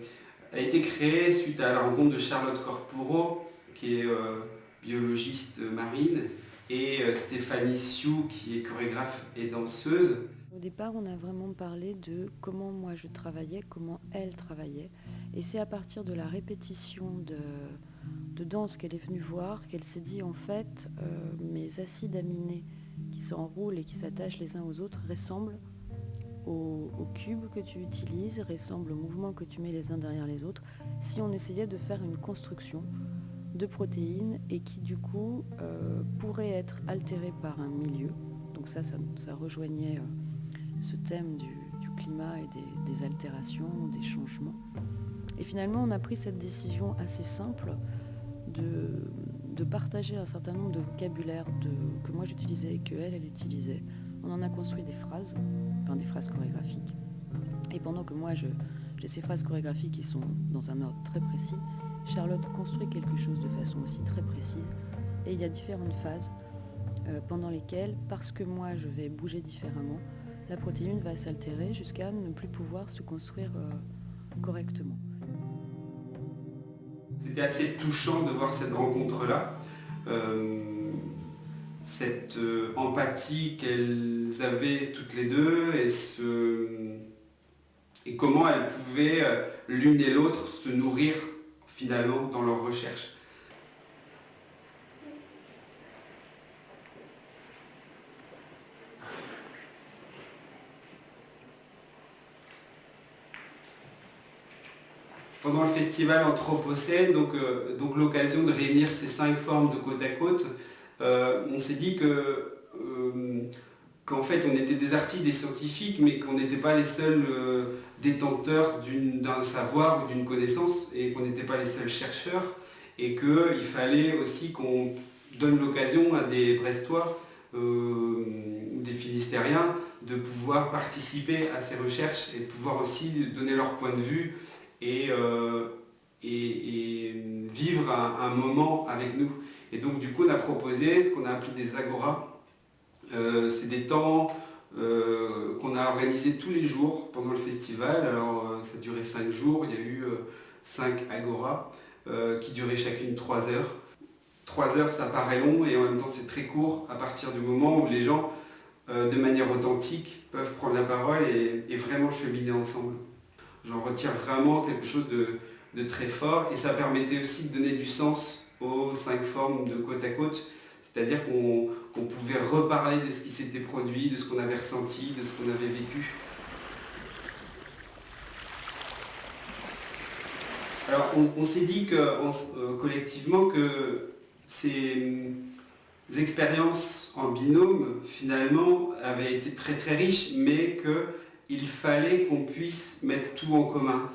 a été créée suite à la rencontre de Charlotte Corporo, qui est euh, biologiste marine, et Stéphanie Sioux, qui est chorégraphe et danseuse. Au départ, on a vraiment parlé de comment moi je travaillais, comment elle travaillait. Et c'est à partir de la répétition de, danse qu'elle est venue voir qu'elle s'est dit en fait, mes acides aminés qui s'enroulent et qui s'attachent les uns aux autres ressemblent au, cube que tu utilises ressemble au mouvement que tu mets les uns derrière les autres, si on essayait de faire une construction de protéines et qui du coup euh, pourrait être altérée par un milieu. Donc ça, ça, rejoignait euh, ce thème du, climat et des, altérations, des changements. Et finalement, on a pris cette décision assez simple de, partager un certain nombre de vocabulaire que moi j'utilisais et que elle, elle utilisait. On en a construit des phrases, enfin des phrases chorégraphiques. Et pendant que moi j'ai ces phrases chorégraphiques qui sont dans un ordre très précis, Charlotte construit quelque chose de façon aussi très précise. Et il y a différentes phases euh, pendant lesquelles, parce que moi je vais bouger différemment, la protéine va s'altérer jusqu'à ne plus pouvoir se construire euh, correctement. C'était assez touchant de voir cette rencontre-là. Euh, cette empathie qu'elles avaient toutes les deux et, et comment elles pouvaient l'une et l'autre se nourrir finalement dans leur recherche. Pendant le festival Anthropocène, donc, euh, donc l'occasion de réunir ces cinq formes de côte à côte, euh, on s'est dit euh, qu'en fait on était des artistes, des scientifiques, mais qu'on n'était pas les seuls détenteurs d'un savoir ou d'une connaissance et qu'on n'était pas les seuls chercheurs et qu'il fallait aussi qu'on donne l'occasion à des Brestois ou des Finistériens de pouvoir participer à ces recherches et de pouvoir aussi donner leur point de vue et, euh, et, vivre un, moment avec nous. Et donc du coup on a proposé ce qu'on a appelé des agoras. Euh, c'est des temps euh, qu'on a organisé tous les jours pendant le festival. Alors ça durait cinq jours, il y a eu cinq agora qui duraient chacune trois heures. Trois heures ça paraît long et en même temps c'est très court à partir du moment où les gens de manière authentique peuvent prendre la parole et, vraiment cheminer ensemble. J'en retire vraiment quelque chose de, très fort et ça permettait aussi de donner du sens aux cinq formes de côte à côte c'est-à-dire qu'on pouvait reparler de ce qui s'était produit, de ce qu'on avait ressenti, de ce qu'on avait vécu. Alors on, s'est dit que, euh, collectivement que ces expériences en binôme finalement avaient été très très riches mais qu'il fallait qu'on puisse mettre tout en commun,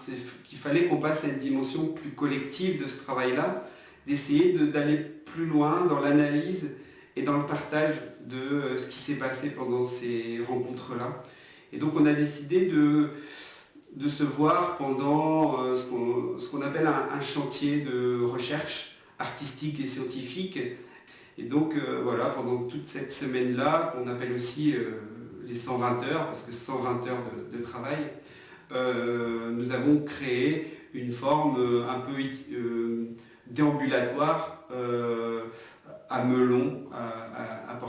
qu'il fallait qu'on passe à une dimension plus collective de ce travail-là d'essayer d'aller plus loin dans l'analyse et dans le partage de euh, ce qui s'est passé pendant ces rencontres-là. Et donc on a décidé de, se voir pendant euh, ce qu'on appelle un, chantier de recherche artistique et scientifique. Et donc euh, voilà, pendant toute cette semaine-là, qu'on appelle aussi les 120 heures, parce que 120 heures de, travail, nous avons créé une forme un peu déambulatoire euh, à Melon, à, à,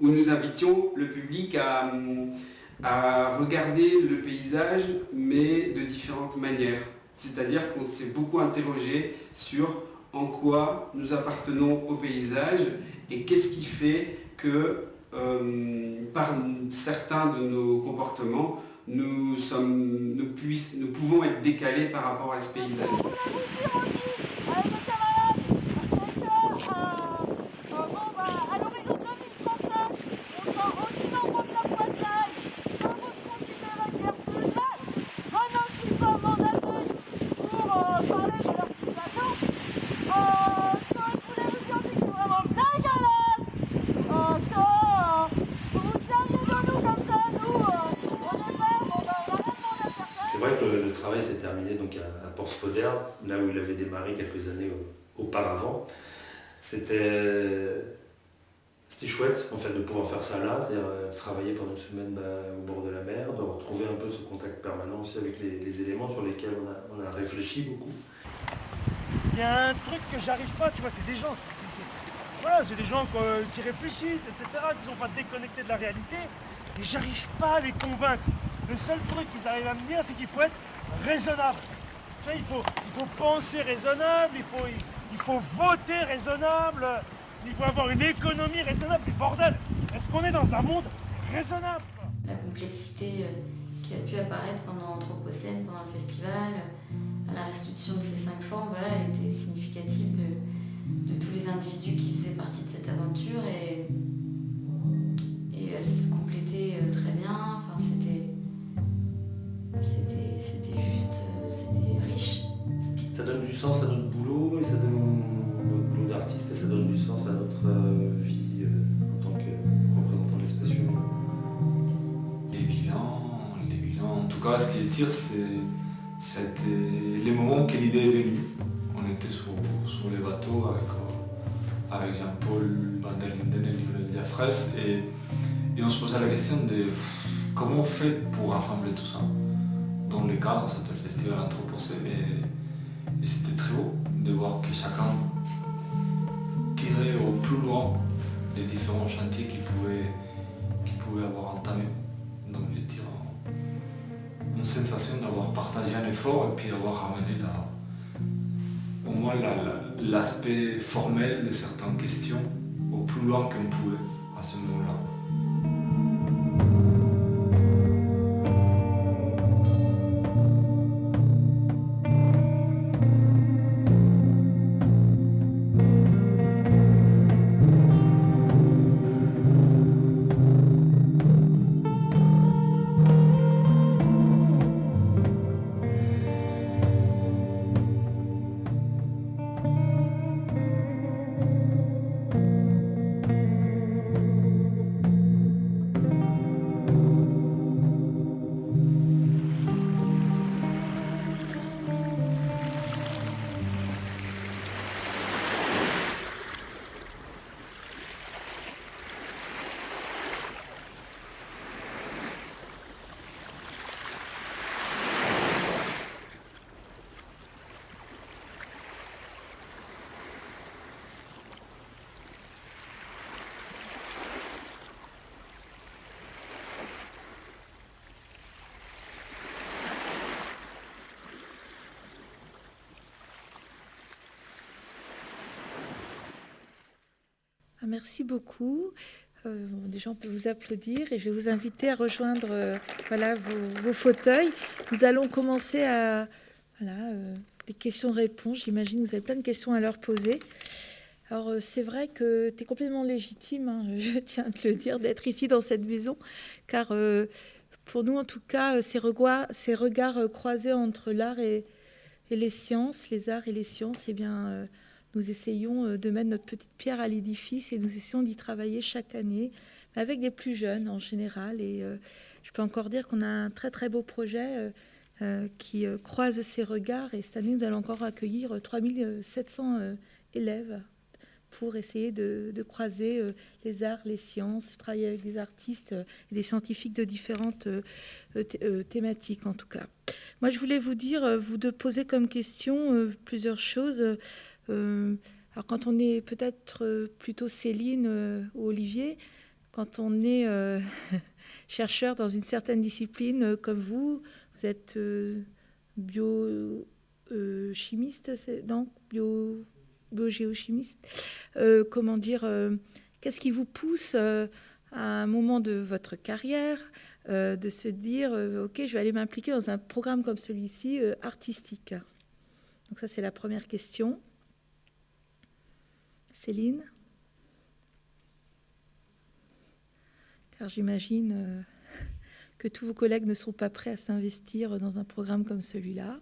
où nous invitions le public à regarder le paysage, mais de différentes manières. C'est-à-dire qu'on s'est beaucoup interrogé sur en quoi nous appartenons au paysage et qu'est-ce qui fait que euh, par certains de nos comportements, nous, pouvons être décalés par rapport à ce paysage. là où il avait démarré quelques années auparavant. C'était chouette de pouvoir faire ça là, c'est-à-dire euh, travailler pendant une semaine bah, au bord de la mer, de retrouver un peu ce contact permanent aussi avec les, éléments sur lesquels on a, réfléchi beaucoup. Il y a un truc que j'arrive pas, tu vois, c'est des gens, voilà, c'est des gens qui réfléchissent, etc., qui sont pas déconnectés de la réalité, et j'arrive pas à les convaincre. Le seul truc qu'ils arrivent à me dire, c'est qu'il faut être raisonnable il, faut, il faut penser raisonnable, il faut, faut voter raisonnable, il faut avoir une économie raisonnable. Mais bordel, est-ce qu'on est dans un monde raisonnable? La complexité euh, qui a pu apparaître pendant l'Anthropocène, pendant le festival, à la restitution de ces cinq formes, voilà, elle était significative de, tous les individus qui faisaient partie de cette aventure et, et elle se complétait euh, très bien. Enfin, c'était, c'était, juste, euh, c'était riche. Ça donne du sens à notre boulot et ça donne notre boulot d'artiste et ça donne du sens à notre euh, vie euh, en tant que représentant de l'espace humain. Les bilans, les bilans. En tout cas, ce qui est tir, c'est les moments que l'idée est venue. On était sur, les bateaux avec, euh, avec Jean-Paul Van et Lionel Diafres et, on se posait la question de comment on fait pour rassembler tout ça? Dans le cadre, c'était le festival Anthropocène et, c'était très beau de voir que chacun tirait au plus loin les différents chantiers qu'il pouvait, pouvait avoir entamés. Donc je une sensation d'avoir partagé un effort et puis avoir ramené au moins la- la- l'aspect formel de certaines questions au plus loin qu'on pouvait à ce moment-là. Merci beaucoup. Euh, déjà, on peut vous applaudir et je vais vous inviter à rejoindre euh, voilà, vos, fauteuils. Nous allons commencer à voilà, euh, des questions-réponses. J'imagine que vous avez plein de questions à leur poser. Alors, euh, c'est vrai que tu es complètement légitime, hein, *laughs* je tiens à te le dire, d'être ici dans cette maison, car euh, pour nous, en tout cas, ces regards, ces regards croisés entre l'art et, et les sciences, les arts et les sciences, eh bien, nous essayons euh, de mettre notre petite pierre à l'édifice et nous essayons d'y travailler chaque année, avec des plus jeunes en général. Et euh, je peux encore dire qu'on a un très très beau projet euh, qui croise ces regards. Et cette année, nous allons encore accueillir euh, 3700 euh, élèves pour essayer de, croiser les arts, les sciences, travailler avec des artistes et des scientifiques de différentes thé- thématiques en tout cas. Moi, je voulais vous dire, vous de poser comme question plusieurs choses. Euh, alors, quand on est peut-être euh, plutôt Céline euh, ou Olivier, quand on est *laughs* chercheur dans une certaine discipline comme vous, vous êtes bio chimiste, c'est non bio biogéochimiste. Comment dire Qu'est-ce qui vous pousse à un moment de votre carrière de se dire ok je vais aller m'impliquer dans un programme comme celui-ci artistique? Donc ça c'est la première question Céline car j'imagine euh, que tous vos collègues ne sont pas prêts à s'investir dans un programme comme celui-là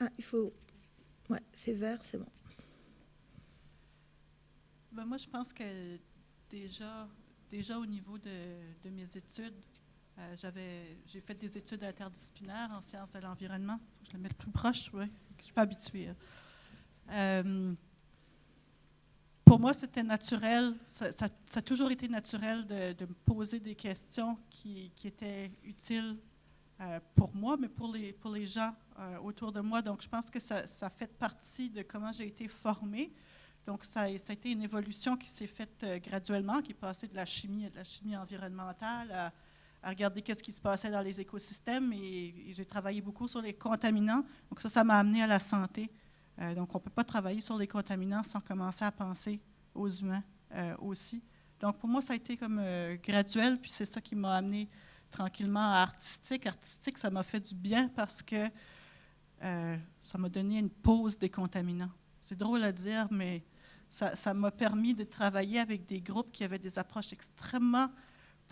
ah il faut ouais c'est vert c'est bon Ben, moi, je pense que déjà, au niveau de, mes études, euh, j'ai fait des études interdisciplinaires en sciences de l'environnement. Faut que je le mette plus proche, oui. Je suis pas habituée. hein. Euh, pour moi, c'était naturel. Ça, a toujours été naturel de, me poser des questions qui, étaient utiles euh, pour moi, mais pour les, pour les gens euh, autour de moi. Donc, je pense que ça, ça fait partie de comment j'ai été formée. Donc, ça, ça a été une évolution qui s'est faite graduellement, qui est passée de la chimie de la chimie environnementale à, à regarder qu'est-ce qui se passait dans les écosystèmes. Et, j'ai travaillé beaucoup sur les contaminants. Donc, ça, ça m'a amené à la santé. Euh, donc, on ne peut pas travailler sur les contaminants sans commencer à penser aux humains euh, aussi. Donc, pour moi, ça a été comme euh, graduel, puis c'est ça qui m'a amené tranquillement à artistique. Artistique, ça m'a fait du bien parce que ça m'a donné une pause des contaminants. C'est drôle à dire, mais ça m'a permis de travailler avec des groupes qui avaient des approches extrêmement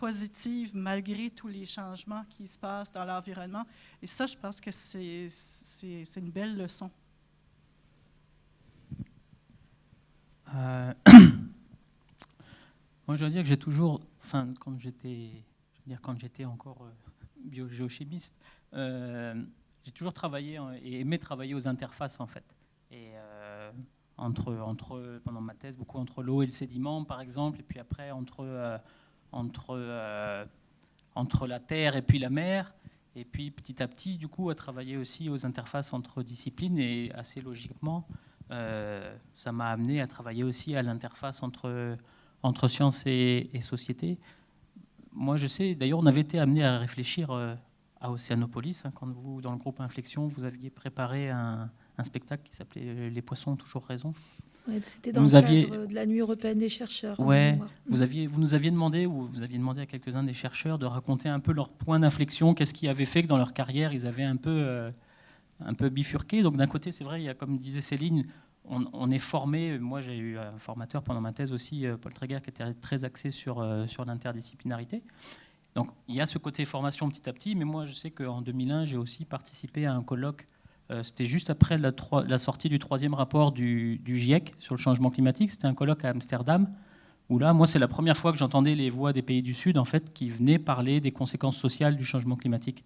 positives malgré tous les changements qui se passent dans l'environnement. Et ça, je pense que c'est une belle leçon. Euh, *coughs* moi, je dois dire que j'ai toujours, enfin, quand j'étais, dire quand j'étais encore euh, biogéochimiste, euh, j'ai toujours travaillé et aimé travailler aux interfaces en fait. Et entre, entre, pendant ma thèse, beaucoup entre l'eau et le sédiment, par exemple, et puis après entre, entre, entre la terre et puis la mer. Et puis petit à petit, du coup, à travailler aussi aux interfaces entre disciplines et assez logiquement, euh, ça m'a amené à travailler aussi à l'interface entre, entre sciences et, société. Moi, je sais, d'ailleurs, on avait été amené à réfléchir euh, à Océanopolis, hein, quand vous, dans le groupe Inflexion, vous aviez préparé un, spectacle qui s'appelait Les poissons ont toujours raison. C'était dans le cadre de la nuit européenne des chercheurs. Ouais, vous, aviez, vous nous aviez demandé, ou vous aviez demandé à quelques-uns des chercheurs de raconter un peu leur point d'inflexion, qu'est-ce qui avait fait que dans leur carrière, ils avaient un peu... Euh, un peu bifurqué. Donc d'un côté, c'est vrai, il y a, comme disait Céline, on, est formé. Moi, j'ai eu un formateur pendant ma thèse aussi, euh, Paul Tréguer, qui était très axé sur, euh, sur l'interdisciplinarité. Donc il y a ce côté formation petit à petit, mais moi, je sais qu'en 2001, j'ai aussi participé à un colloque. Euh, c'était juste après la, sortie du troisième rapport du, GIEC sur le changement climatique. C'était un colloque à Amsterdam où là, moi, c'est la première fois que j'entendais les voix des pays du Sud, en fait, qui venaient parler des conséquences sociales du changement climatique.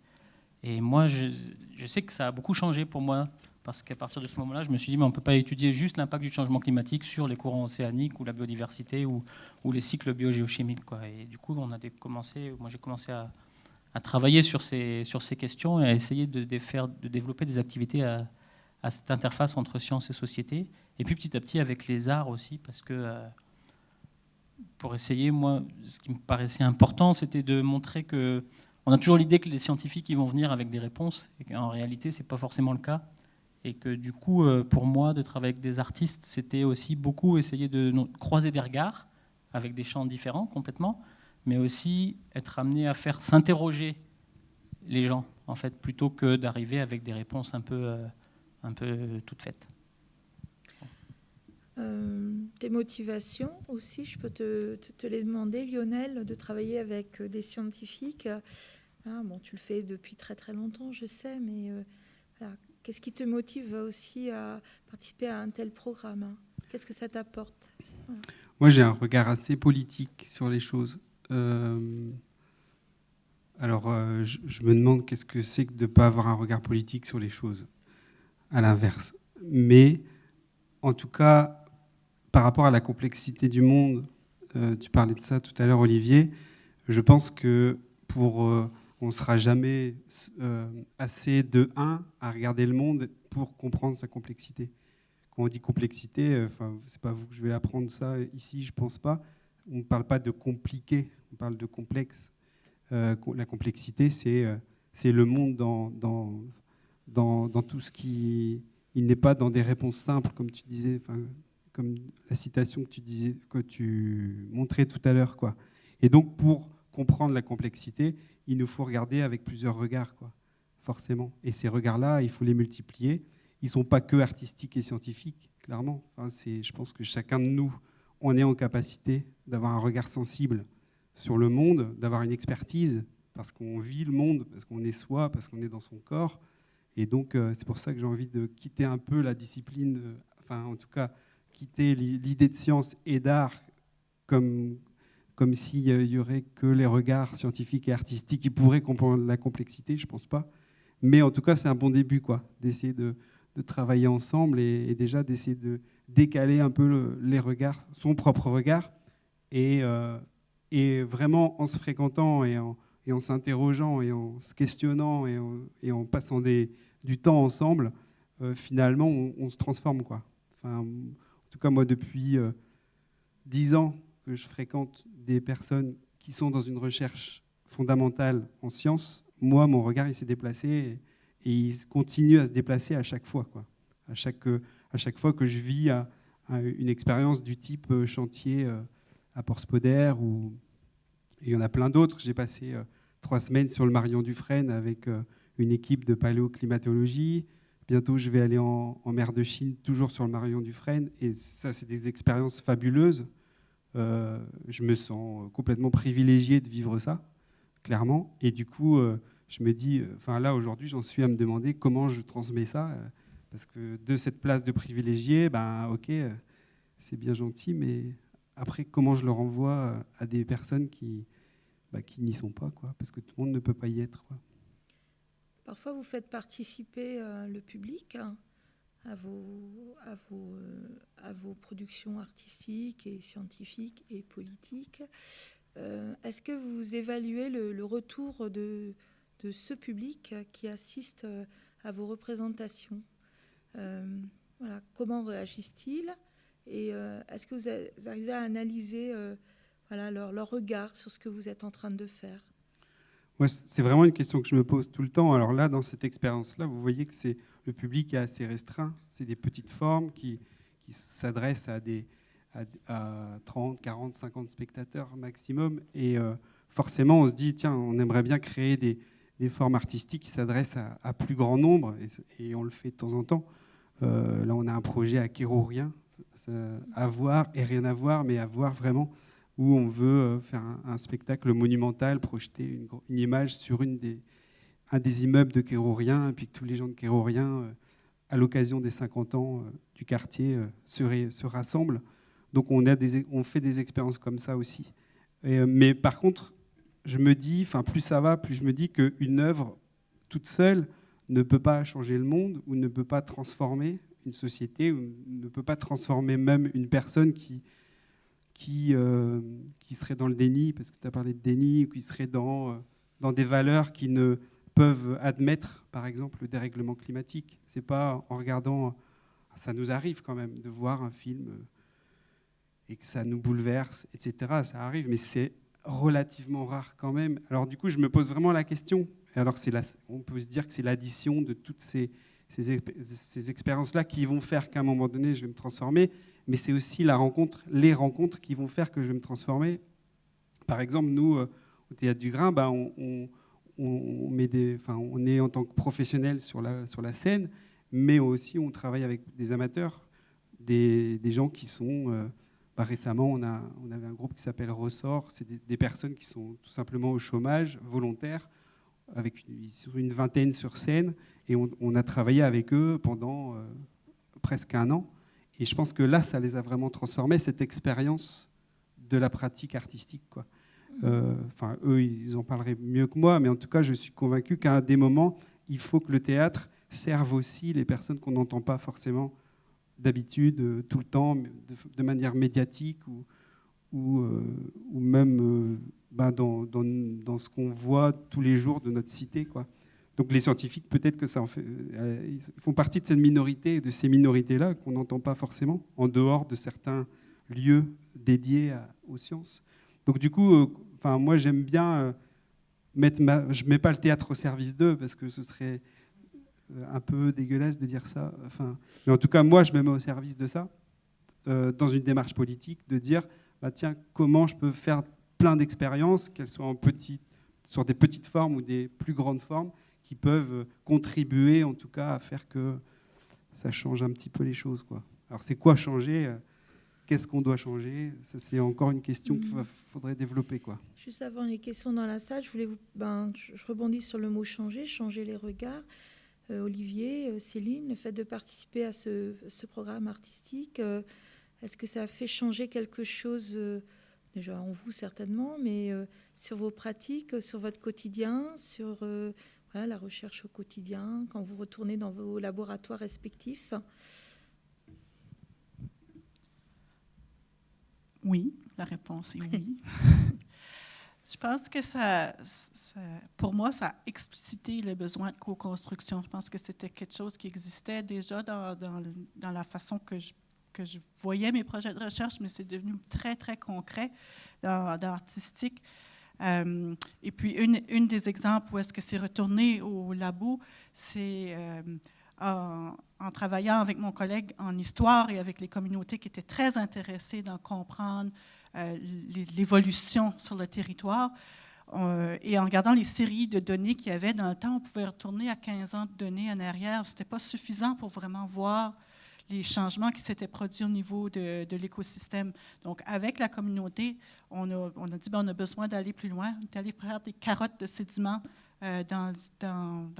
Et moi, je, sais que ça a beaucoup changé pour moi, parce qu'à partir de ce moment-là, je me suis dit, mais on ne peut pas étudier juste l'impact du changement climatique sur les courants océaniques ou la biodiversité ou, les cycles biogéochimiques. Et du coup, on a commencé, moi j'ai commencé à, travailler sur ces, sur ces questions et à essayer de, faire, de développer des activités à, cette interface entre sciences et société. Et puis petit à petit avec les arts aussi, parce que euh, pour essayer, moi, ce qui me paraissait important, c'était de montrer que on a toujours l'idée que les scientifiques vont venir avec des réponses, et qu'en réalité, ce n'est pas forcément le cas. Et que du coup, euh, pour moi, de travailler avec des artistes, c'était aussi beaucoup essayer de croiser des regards avec des champs différents complètement, mais aussi être amené à faire s'interroger les gens, en fait, plutôt que d'arriver avec des réponses un peu, euh, un peu toutes faites. Euh, des motivations aussi, je peux te, te, les demander, Lionel, de travailler avec des scientifiques. Ah, bon, tu le fais depuis très très longtemps, je sais, mais euh, qu'est-ce qui te motive aussi à participer à un tel programme hein? Qu'est-ce que ça t'apporte? Moi, j'ai un regard assez politique sur les choses. Euh, alors, euh, je, me demande qu'est-ce que c'est que de ne pas avoir un regard politique sur les choses, à l'inverse. Mais, en tout cas, par rapport à la complexité du monde, tu parlais de ça tout à l'heure, Olivier, je pense que pour on ne sera jamais euh, assez de un à regarder le monde pour comprendre sa complexité. Quand on dit complexité, euh, enfin, c'est pas vous que je vais apprendre ça ici, je pense pas. On ne parle pas de compliqué, on parle de complexe. Euh, la complexité, c'est c'est le monde dans, dans, dans, tout ce qui. Il n'est pas dans des réponses simples, comme tu disais, comme la citation que tu disais, que tu montrais tout à l'heure. Et donc, pour comprendre la complexité, il nous faut regarder avec plusieurs regards, quoi, forcément. Et ces regards-là, il faut les multiplier. Ils ne sont pas que artistiques et scientifiques, clairement. Enfin, je pense que chacun de nous, on est en capacité d'avoir un regard sensible sur le monde, d'avoir une expertise, parce qu'on vit le monde, parce qu'on est soi, parce qu'on est dans son corps. Et donc, euh, c'est pour ça que j'ai envie de quitter un peu la discipline, euh, enfin, en tout cas, quitter l'idée de science et d'art comme, comme s'il y aurait que les regards scientifiques et artistiques qui pourraient comprendre la complexité, je ne pense pas. Mais en tout cas, c'est un bon début, quoi, d'essayer de, travailler ensemble et, déjà d'essayer de décaler un peu les regards, son propre regard, et, euh, et vraiment en se fréquentant et en, et en s'interrogeant et en se questionnant et en, et passant du temps ensemble, euh, finalement, on, se transforme. Quoi. En tout cas, moi, depuis euh, dix ans, que je fréquente des personnes qui sont dans une recherche fondamentale en sciences, moi, mon regard, il s'est déplacé et, il continue à se déplacer à chaque fois. Quoi. À, chaque, à chaque fois que je vis une expérience du type euh, chantier euh, à Port-Spoder, ou il y en a plein d'autres. J'ai passé euh, trois semaines sur le Marion Dufresne avec une équipe de paléoclimatologie. Bientôt, je vais aller en, mer de Chine, toujours sur le Marion Dufresne. Et ça, c'est des expériences fabuleuses. Je me sens complètement privilégié de vivre ça, clairement. Et du coup, je me dis, enfin là, aujourd'hui, j'en suis à me demander comment je transmets ça. Euh, parce que de cette place de privilégié, ben, ok, c'est bien gentil, mais après, comment je le renvoie à des personnes qui, bah, qui n'y sont pas, quoi, parce que tout le monde ne peut pas y être. Parfois, vous faites participer euh, le public à, vos, euh, productions artistiques et scientifiques et politiques. Euh, est-ce que vous évaluez le, retour de, ce public qui assiste à vos représentations? Voilà, Comment réagissent-ils Et est-ce que vous arrivez à analyser voilà, leur, regard sur ce que vous êtes en train de faire? C'est vraiment une question que je me pose tout le temps. Alors là, dans cette expérience-là, vous voyez que c'est le public est assez restreint. C'est des petites formes qui, qui s'adressent à, des, à, 30, 40, 50 spectateurs maximum. Et euh, forcément, on se dit, tiens, on aimerait bien créer des, des formes artistiques qui s'adressent à, plus grand nombre. Et, on le fait de temps en temps. Euh, là, on a un projet à Kérourien, à voir et rien à voir, mais à voir vraiment où on veut euh, faire un, spectacle monumental, projeter une, image sur un des immeubles de Kérourien, et puis que tous les gens de Kérourien, euh, à l'occasion des 50 ans du quartier, se, se, rassemblent. Donc on, fait des expériences comme ça aussi. mais par contre, je me dis, plus ça va, plus je me dis qu'une œuvre toute seule ne peut pas changer le monde ou ne peut pas transformer une société ou ne peut pas transformer même une personne qui, euh, qui seraient dans le déni, parce que tu as parlé de déni, ou qui seraient dans, euh, dans des valeurs qui ne peuvent admettre, par exemple, le dérèglement climatique. C'est pas en regardant, ça nous arrive quand même de voir un film euh, et que ça nous bouleverse, etc. Ça arrive, mais c'est relativement rare quand même. Alors du coup, je me pose vraiment la question. Alors on peut se dire que c'est l'addition de toutes ces, ces, ces expériences-là qui vont faire qu'à un moment donné, je vais me transformer mais c'est aussi les rencontres qui vont faire que je vais me transformer. Par exemple, nous, euh, au Théâtre du Grain, bah, on, est en tant que professionnel sur la, scène, mais aussi on travaille avec des amateurs, des, gens qui sont... Euh, bah, récemment, on avait un groupe qui s'appelle Ressort, c'est des, personnes qui sont tout simplement au chômage, volontaires, avec une, une vingtaine sur scène, et on, a travaillé avec eux pendant euh, presque un an. Et je pense que là, ça les a vraiment transformés, cette expérience de la pratique artistique. Quoi. Mmh. Euh, enfin, eux, ils en parleraient mieux que moi, mais en tout cas, je suis convaincu qu'à des moments, il faut que le théâtre serve aussi les personnes qu'on n'entend pas forcément d'habitude, euh, tout le temps, de, manière médiatique ou, ou, euh, ou même ben, dans, dans, dans, ce qu'on voit tous les jours de notre cité. Quoi. Donc les scientifiques, peut-être que ça en fait, euh, ils font partie de cette minorité, de ces minorités-là qu'on n'entend pas forcément, en dehors de certains lieux dédiés aux sciences. Donc du coup, euh, enfin moi j'aime bien euh, mettre ma, je mets pas le théâtre au service d'eux parce que ce serait un peu dégueulasse de dire ça. Enfin, mais en tout cas moi je me mets au service de ça dans une démarche politique, de dire bah, tiens comment je peux faire plein d'expériences, qu'elles soient en petite, sur des petites formes ou des plus grandes formes qui peuvent contribuer en tout cas à faire que ça change un petit peu les choses. Quoi. Alors c'est quoi changer Qu'est-ce qu'on doit changer? C'est encore une question qu'il mm. faudrait développer. Quoi. Juste avant les questions dans la salle, je, voulais vous, ben, je rebondis sur le mot changer, changer les regards. Euh, Olivier, euh, Céline, le fait de participer à ce, ce programme artistique, euh, est-ce que ça a fait changer quelque chose déjà en vous certainement, mais sur vos pratiques, sur votre quotidien, sur la recherche au quotidien, quand vous retournez dans vos laboratoires respectifs? Oui, la réponse est oui. *laughs* Je pense que ça, pour moi, ça a explicité le besoin de co-construction. Je pense que c'était quelque chose qui existait déjà dans, dans, la façon que je, que je, voyais mes projets de recherche, mais c'est devenu très, très concret dans, l'artistique. Euh, et puis, une, une, des exemples où est-ce que c'est retourné au labo, c'est euh, en, travaillant avec mon collègue en histoire et avec les communautés qui étaient très intéressées dans comprendre euh, l'évolution sur le territoire. et en regardant les séries de données qu'il y avait dans le temps, on pouvait retourner à 15 ans de données en arrière. Ce n'était pas suffisant pour vraiment voir les changements qui s'étaient produits au niveau de, l'écosystème. Donc, avec la communauté, on a, dit qu'on ben, on a besoin d'aller plus loin, d'aller faire des carottes de sédiments euh, dans,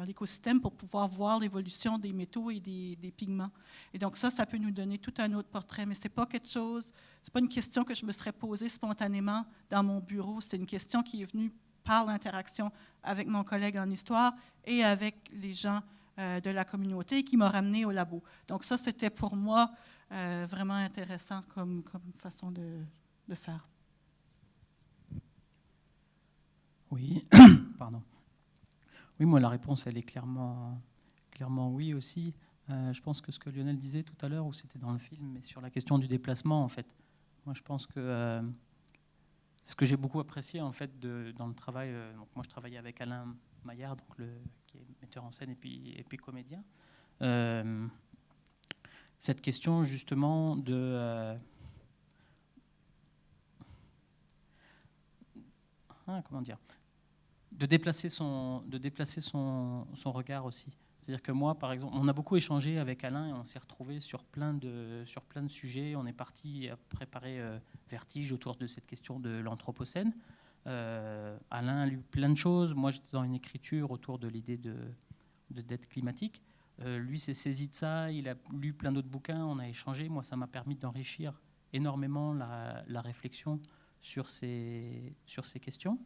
l'écosystème pour pouvoir voir l'évolution des métaux et des, des, pigments. Et donc, ça, ça peut nous donner tout un autre portrait, mais ce n'est pas quelque chose, c'est pas une question que je me serais posée spontanément dans mon bureau, c'est une question qui est venue par l'interaction avec mon collègue en histoire et avec les gens euh, de la communauté qui m'a ramené au labo. Donc ça, c'était pour moi euh, vraiment intéressant comme, comme façon de, de, faire. Oui, *coughs* pardon. Oui, moi, la réponse, elle est clairement, clairement oui aussi. Euh, je pense que ce que Lionel disait tout à l'heure, ou c'était dans le film, mais sur la question du déplacement, en fait. Moi, je pense que ce que j'ai beaucoup apprécié, en fait, de, dans le travail, moi, je travaillais avec Alain Maillard, donc le, qui metteur en scène et puis, et puis comédien. Euh, cette question justement de... Euh, ah, comment dire de déplacer son, de déplacer son, son regard aussi. C'est-à-dire que moi, par exemple, on a beaucoup échangé avec Alain et on s'est retrouvé sur plein de sur plein de sujets. On est parti à préparer euh, Vertige autour de cette question de l'anthropocène. Euh, Alain a lu plein de choses. Moi, j'étais dans une écriture autour de l'idée de, dette climatique. Euh, lui s'est saisi de ça. Il a lu plein d'autres bouquins. On a échangé. Moi, ça m'a permis d'enrichir énormément la, réflexion sur ces, sur ces questions.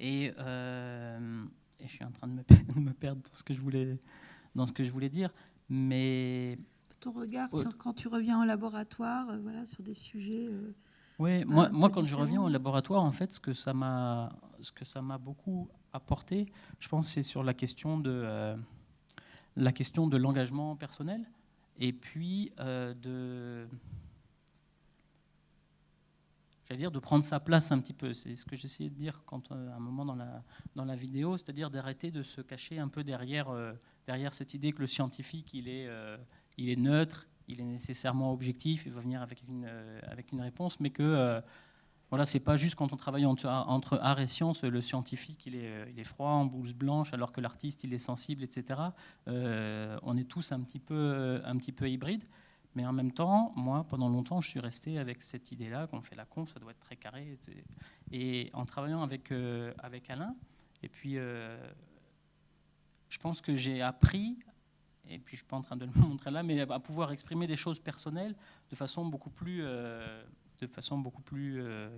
Euh, et, je suis en train de me, *laughs* de me, perdre dans ce que je voulais, dans ce que je voulais dire. Mais ton regard sur quand tu reviens en laboratoire, voilà, sur des sujets. Oui, moi, moi quand je reviens au laboratoire, en fait, ce que ça m'a, ce que ça m'a beaucoup apporté, je pense, c'est sur la question de euh, la question de l'engagement personnel et puis euh, de j'allais dire de prendre sa place un petit peu. C'est ce que j'essayais de dire quand euh, à un moment dans la dans la vidéo, c'est-à-dire d'arrêter de se cacher un peu derrière derrière cette idée que le scientifique il est il est neutre il est nécessairement objectif, il va venir avec une, euh, avec une réponse, mais que euh, voilà, c'est pas juste quand on travaille entre, art et science, le scientifique il est, euh, il est froid en blouse blanche, alors que l'artiste il est sensible, etc. on est tous un petit peu, un petit peu hybrides. Mais en même temps, moi, pendant longtemps, je suis resté avec cette idée-là qu'on fait la conf, ça doit être très carré. Et en travaillant avec, avec Alain, et puis je pense que j'ai appris et puis je suis pas en train de le *laughs* montrer là, mais à pouvoir exprimer des choses personnelles de façon beaucoup plus, euh, de façon beaucoup plus euh,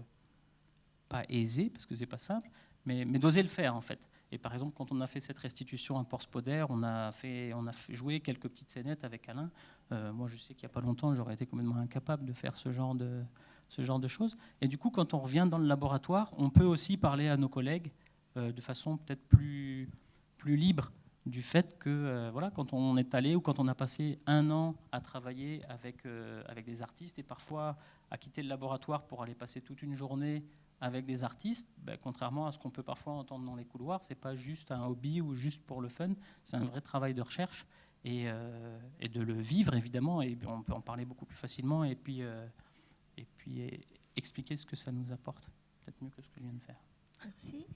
pas aisée parce que c'est pas simple, mais, d'oser le faire en fait. Et par exemple, quand on a fait cette restitution à Porspoder, on a fait, on a joué quelques petites scénettes avec Alain. Euh, moi, je sais qu'il n'y a pas longtemps, j'aurais été complètement incapable de faire ce genre de, ce genre de choses. Et du coup, quand on revient dans le laboratoire, on peut aussi parler à nos collègues de façon peut-être plus, plus libre du fait que euh, voilà, quand on est allé ou quand on a passé un an à travailler avec, euh, avec des artistes et parfois à quitter le laboratoire pour aller passer toute une journée avec des artistes, ben, contrairement à ce qu'on peut parfois entendre dans les couloirs, c'est pas juste un hobby ou juste pour le fun, c'est un vrai travail de recherche et, euh, de le vivre évidemment et on peut en parler beaucoup plus facilement et puis, et puis expliquer ce que ça nous apporte, peut-être mieux que ce que je viens de faire. Merci.